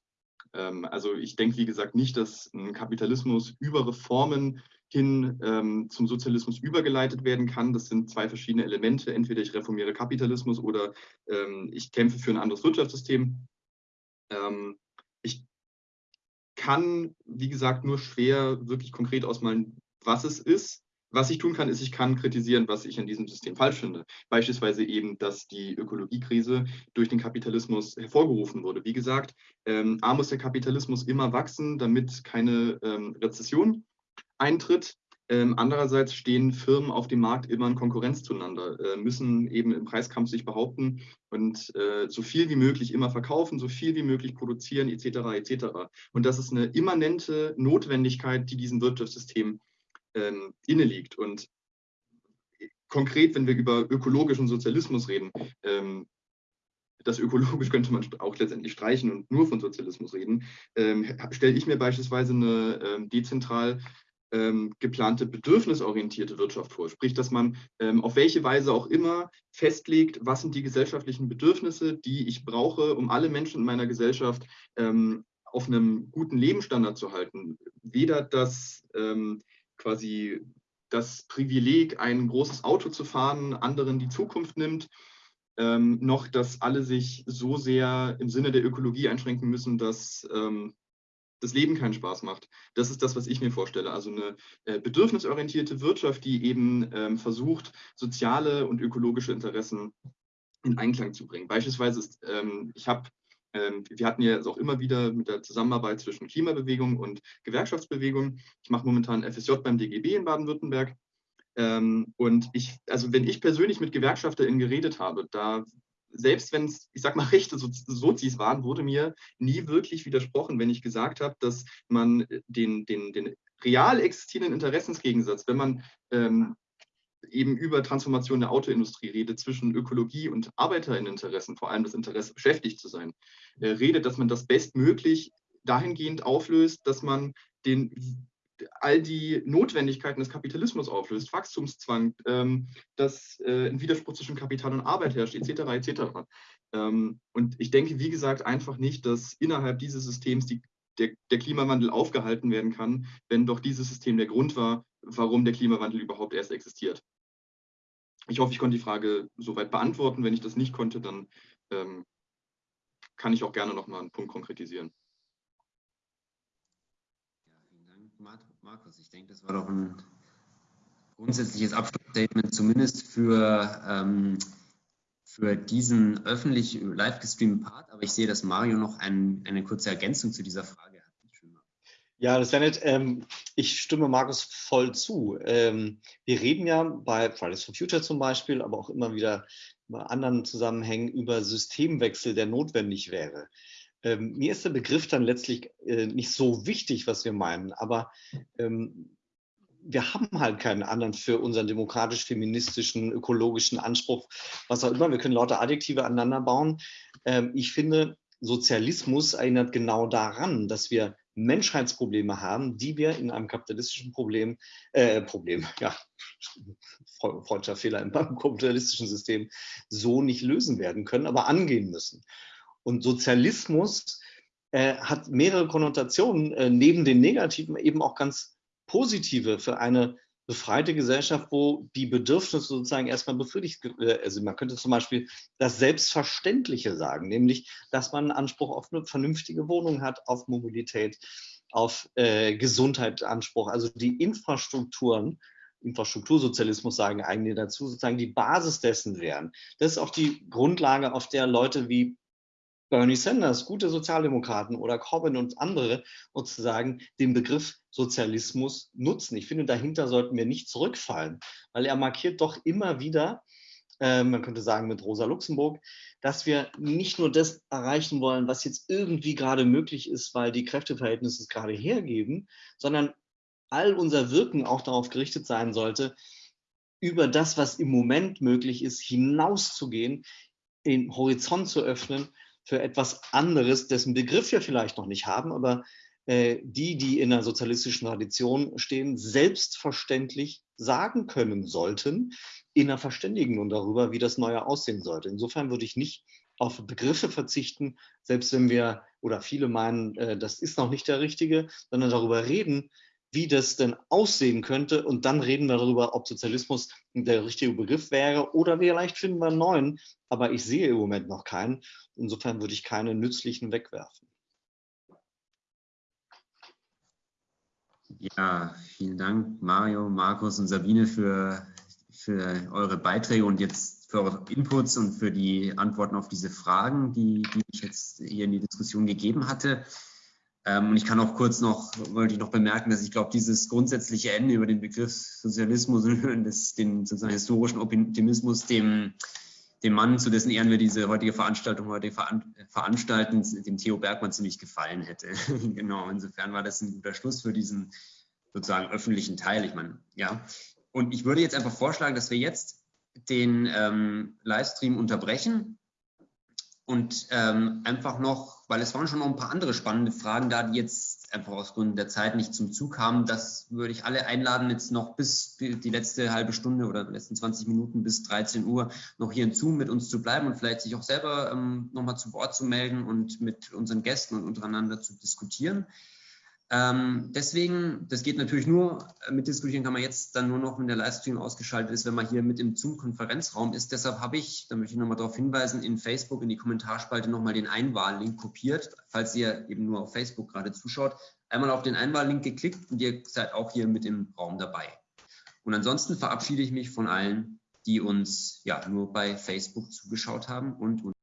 also ich denke, wie gesagt, nicht, dass ein Kapitalismus über Reformen hin ähm, zum Sozialismus übergeleitet werden kann. Das sind zwei verschiedene Elemente. Entweder ich reformiere Kapitalismus oder ähm, ich kämpfe für ein anderes Wirtschaftssystem. Ähm, ich kann, wie gesagt, nur schwer wirklich konkret ausmalen, was es ist. Was ich tun kann, ist, ich kann kritisieren, was ich an diesem System falsch finde. Beispielsweise eben, dass die Ökologiekrise durch den Kapitalismus hervorgerufen wurde. Wie gesagt, ähm, A muss der Kapitalismus immer wachsen, damit keine ähm, Rezession eintritt. Ähm, andererseits stehen Firmen auf dem Markt immer in Konkurrenz zueinander, äh, müssen eben im Preiskampf sich behaupten und äh, so viel wie möglich immer verkaufen, so viel wie möglich produzieren, etc. etc. Und das ist eine immanente Notwendigkeit, die diesem Wirtschaftssystem ähm, inne liegt. Und konkret, wenn wir über ökologischen Sozialismus reden, ähm, das ökologisch könnte man auch letztendlich streichen und nur von Sozialismus reden, ähm, stelle ich mir beispielsweise eine ähm, dezentral ähm, geplante bedürfnisorientierte Wirtschaft vor. Sprich, dass man ähm, auf welche Weise auch immer festlegt, was sind die gesellschaftlichen Bedürfnisse, die ich brauche, um alle Menschen in meiner Gesellschaft ähm, auf einem guten Lebensstandard zu halten. Weder das ähm, quasi das Privileg, ein großes Auto zu fahren, anderen die Zukunft nimmt, ähm, noch, dass alle sich so sehr im Sinne der Ökologie einschränken müssen, dass ähm, das Leben keinen Spaß macht. Das ist das, was ich mir vorstelle. Also eine äh, bedürfnisorientierte Wirtschaft, die eben ähm, versucht, soziale und ökologische Interessen in Einklang zu bringen. Beispielsweise ist, ähm, ich habe ähm, wir hatten ja auch immer wieder mit der Zusammenarbeit zwischen Klimabewegung und Gewerkschaftsbewegung. Ich mache momentan FSJ beim DGB in Baden-Württemberg. Ähm, und ich, also wenn ich persönlich mit GewerkschafterInnen geredet habe, da selbst wenn es, ich sag mal, rechte Sozis waren, wurde mir nie wirklich widersprochen, wenn ich gesagt habe, dass man den, den, den real existierenden Interessensgegensatz, wenn man ähm, eben über Transformation der Autoindustrie redet, zwischen Ökologie und Arbeiterinteressen, vor allem das Interesse, beschäftigt zu sein, äh, redet, dass man das bestmöglich dahingehend auflöst, dass man den all die Notwendigkeiten des Kapitalismus auflöst, Wachstumszwang, ähm, dass äh, ein Widerspruch zwischen Kapital und Arbeit herrscht, etc. etc. Ähm, und ich denke, wie gesagt, einfach nicht, dass innerhalb dieses Systems die, der, der, Klimawandel aufgehalten werden kann, wenn doch dieses System der Grund war, warum der Klimawandel überhaupt erst existiert. Ich hoffe, ich konnte die Frage soweit beantworten. Wenn ich das nicht konnte, dann ähm, kann ich auch gerne noch mal einen Punkt konkretisieren. Markus, ich denke, das war doch ein grundsätzliches Abschlussstatement, zumindest für, ähm, für diesen öffentlich live gestreamten Part. Aber ich sehe, dass Mario noch ein, eine kurze Ergänzung zu dieser Frage hat. Ja, das wäre nett. Ähm, ich stimme Markus voll zu. Ähm, wir reden ja bei Fridays for Future zum Beispiel, aber auch immer wieder bei anderen Zusammenhängen über Systemwechsel, der notwendig wäre. Ähm, mir ist der Begriff dann letztlich äh, nicht so wichtig, was wir meinen, aber ähm, wir haben halt keinen anderen für unseren demokratisch-feministischen, ökologischen Anspruch, was auch immer. Wir können lauter Adjektive aneinander bauen. Ähm, ich finde, Sozialismus erinnert genau daran, dass wir Menschheitsprobleme haben, die wir in einem kapitalistischen Problem, äh, Problem, ja, freudscher Fehler im kapitalistischen System, so nicht lösen werden können, aber angehen müssen. Und Sozialismus äh, hat mehrere Konnotationen, äh, neben den negativen eben auch ganz positive für eine befreite Gesellschaft, wo die Bedürfnisse sozusagen erstmal befriedigt, äh, also man könnte zum Beispiel das Selbstverständliche sagen, nämlich, dass man Anspruch auf eine vernünftige Wohnung hat, auf Mobilität, auf äh, Gesundheit also die Infrastrukturen, Infrastruktursozialismus sagen eigentlich dazu, sozusagen die Basis dessen wären. Das ist auch die Grundlage, auf der Leute wie Bernie Sanders, gute Sozialdemokraten oder Corbyn und andere sozusagen den Begriff Sozialismus nutzen. Ich finde, dahinter sollten wir nicht zurückfallen, weil er markiert doch immer wieder, äh, man könnte sagen mit Rosa Luxemburg, dass wir nicht nur das erreichen wollen, was jetzt irgendwie gerade möglich ist, weil die Kräfteverhältnisse es gerade hergeben, sondern all unser Wirken auch darauf gerichtet sein sollte, über das, was im Moment möglich ist, hinauszugehen, den Horizont zu öffnen für etwas anderes, dessen Begriff wir vielleicht noch nicht haben, aber äh, die, die in der sozialistischen Tradition stehen, selbstverständlich sagen können sollten, in einer Verständigung darüber, wie das Neue aussehen sollte. Insofern würde ich nicht auf Begriffe verzichten, selbst wenn wir oder viele meinen, äh, das ist noch nicht der richtige, sondern darüber reden, wie das denn aussehen könnte. Und dann reden wir darüber, ob Sozialismus der richtige Begriff wäre oder vielleicht finden wir einen neuen. Aber ich sehe im Moment noch keinen. Insofern würde ich keine nützlichen wegwerfen. Ja, vielen Dank, Mario, Markus und Sabine, für, für eure Beiträge und jetzt für eure Inputs und für die Antworten auf diese Fragen, die, die ich jetzt hier in die Diskussion gegeben hatte. Ähm, und ich kann auch kurz noch, wollte ich noch bemerken, dass ich glaube, dieses grundsätzliche Ende über den Begriff Sozialismus und den sozusagen historischen Optimismus, dem, dem Mann, zu dessen Ehren wir diese heutige Veranstaltung heute veranstalten, dem Theo Bergmann ziemlich gefallen hätte. genau, insofern war das ein guter Schluss für diesen sozusagen öffentlichen Teil. Ich meine, ja. Und ich würde jetzt einfach vorschlagen, dass wir jetzt den ähm, Livestream unterbrechen und ähm, einfach noch, weil es waren schon noch ein paar andere spannende Fragen da, die jetzt einfach aus Gründen der Zeit nicht zum Zug kamen. Das würde ich alle einladen, jetzt noch bis die letzte halbe Stunde oder die letzten 20 Minuten bis 13 Uhr noch hier in Zoom mit uns zu bleiben und vielleicht sich auch selber ähm, nochmal zu Wort zu melden und mit unseren Gästen und untereinander zu diskutieren. Ähm, deswegen, das geht natürlich nur, äh, mit diskutieren kann man jetzt dann nur noch, wenn der Livestream ausgeschaltet ist, wenn man hier mit im Zoom-Konferenzraum ist. Deshalb habe ich, da möchte ich nochmal darauf hinweisen, in Facebook in die Kommentarspalte nochmal den Einwahllink kopiert, falls ihr eben nur auf Facebook gerade zuschaut. Einmal auf den Einwahllink geklickt und ihr seid auch hier mit im Raum dabei. Und ansonsten verabschiede ich mich von allen, die uns ja nur bei Facebook zugeschaut haben und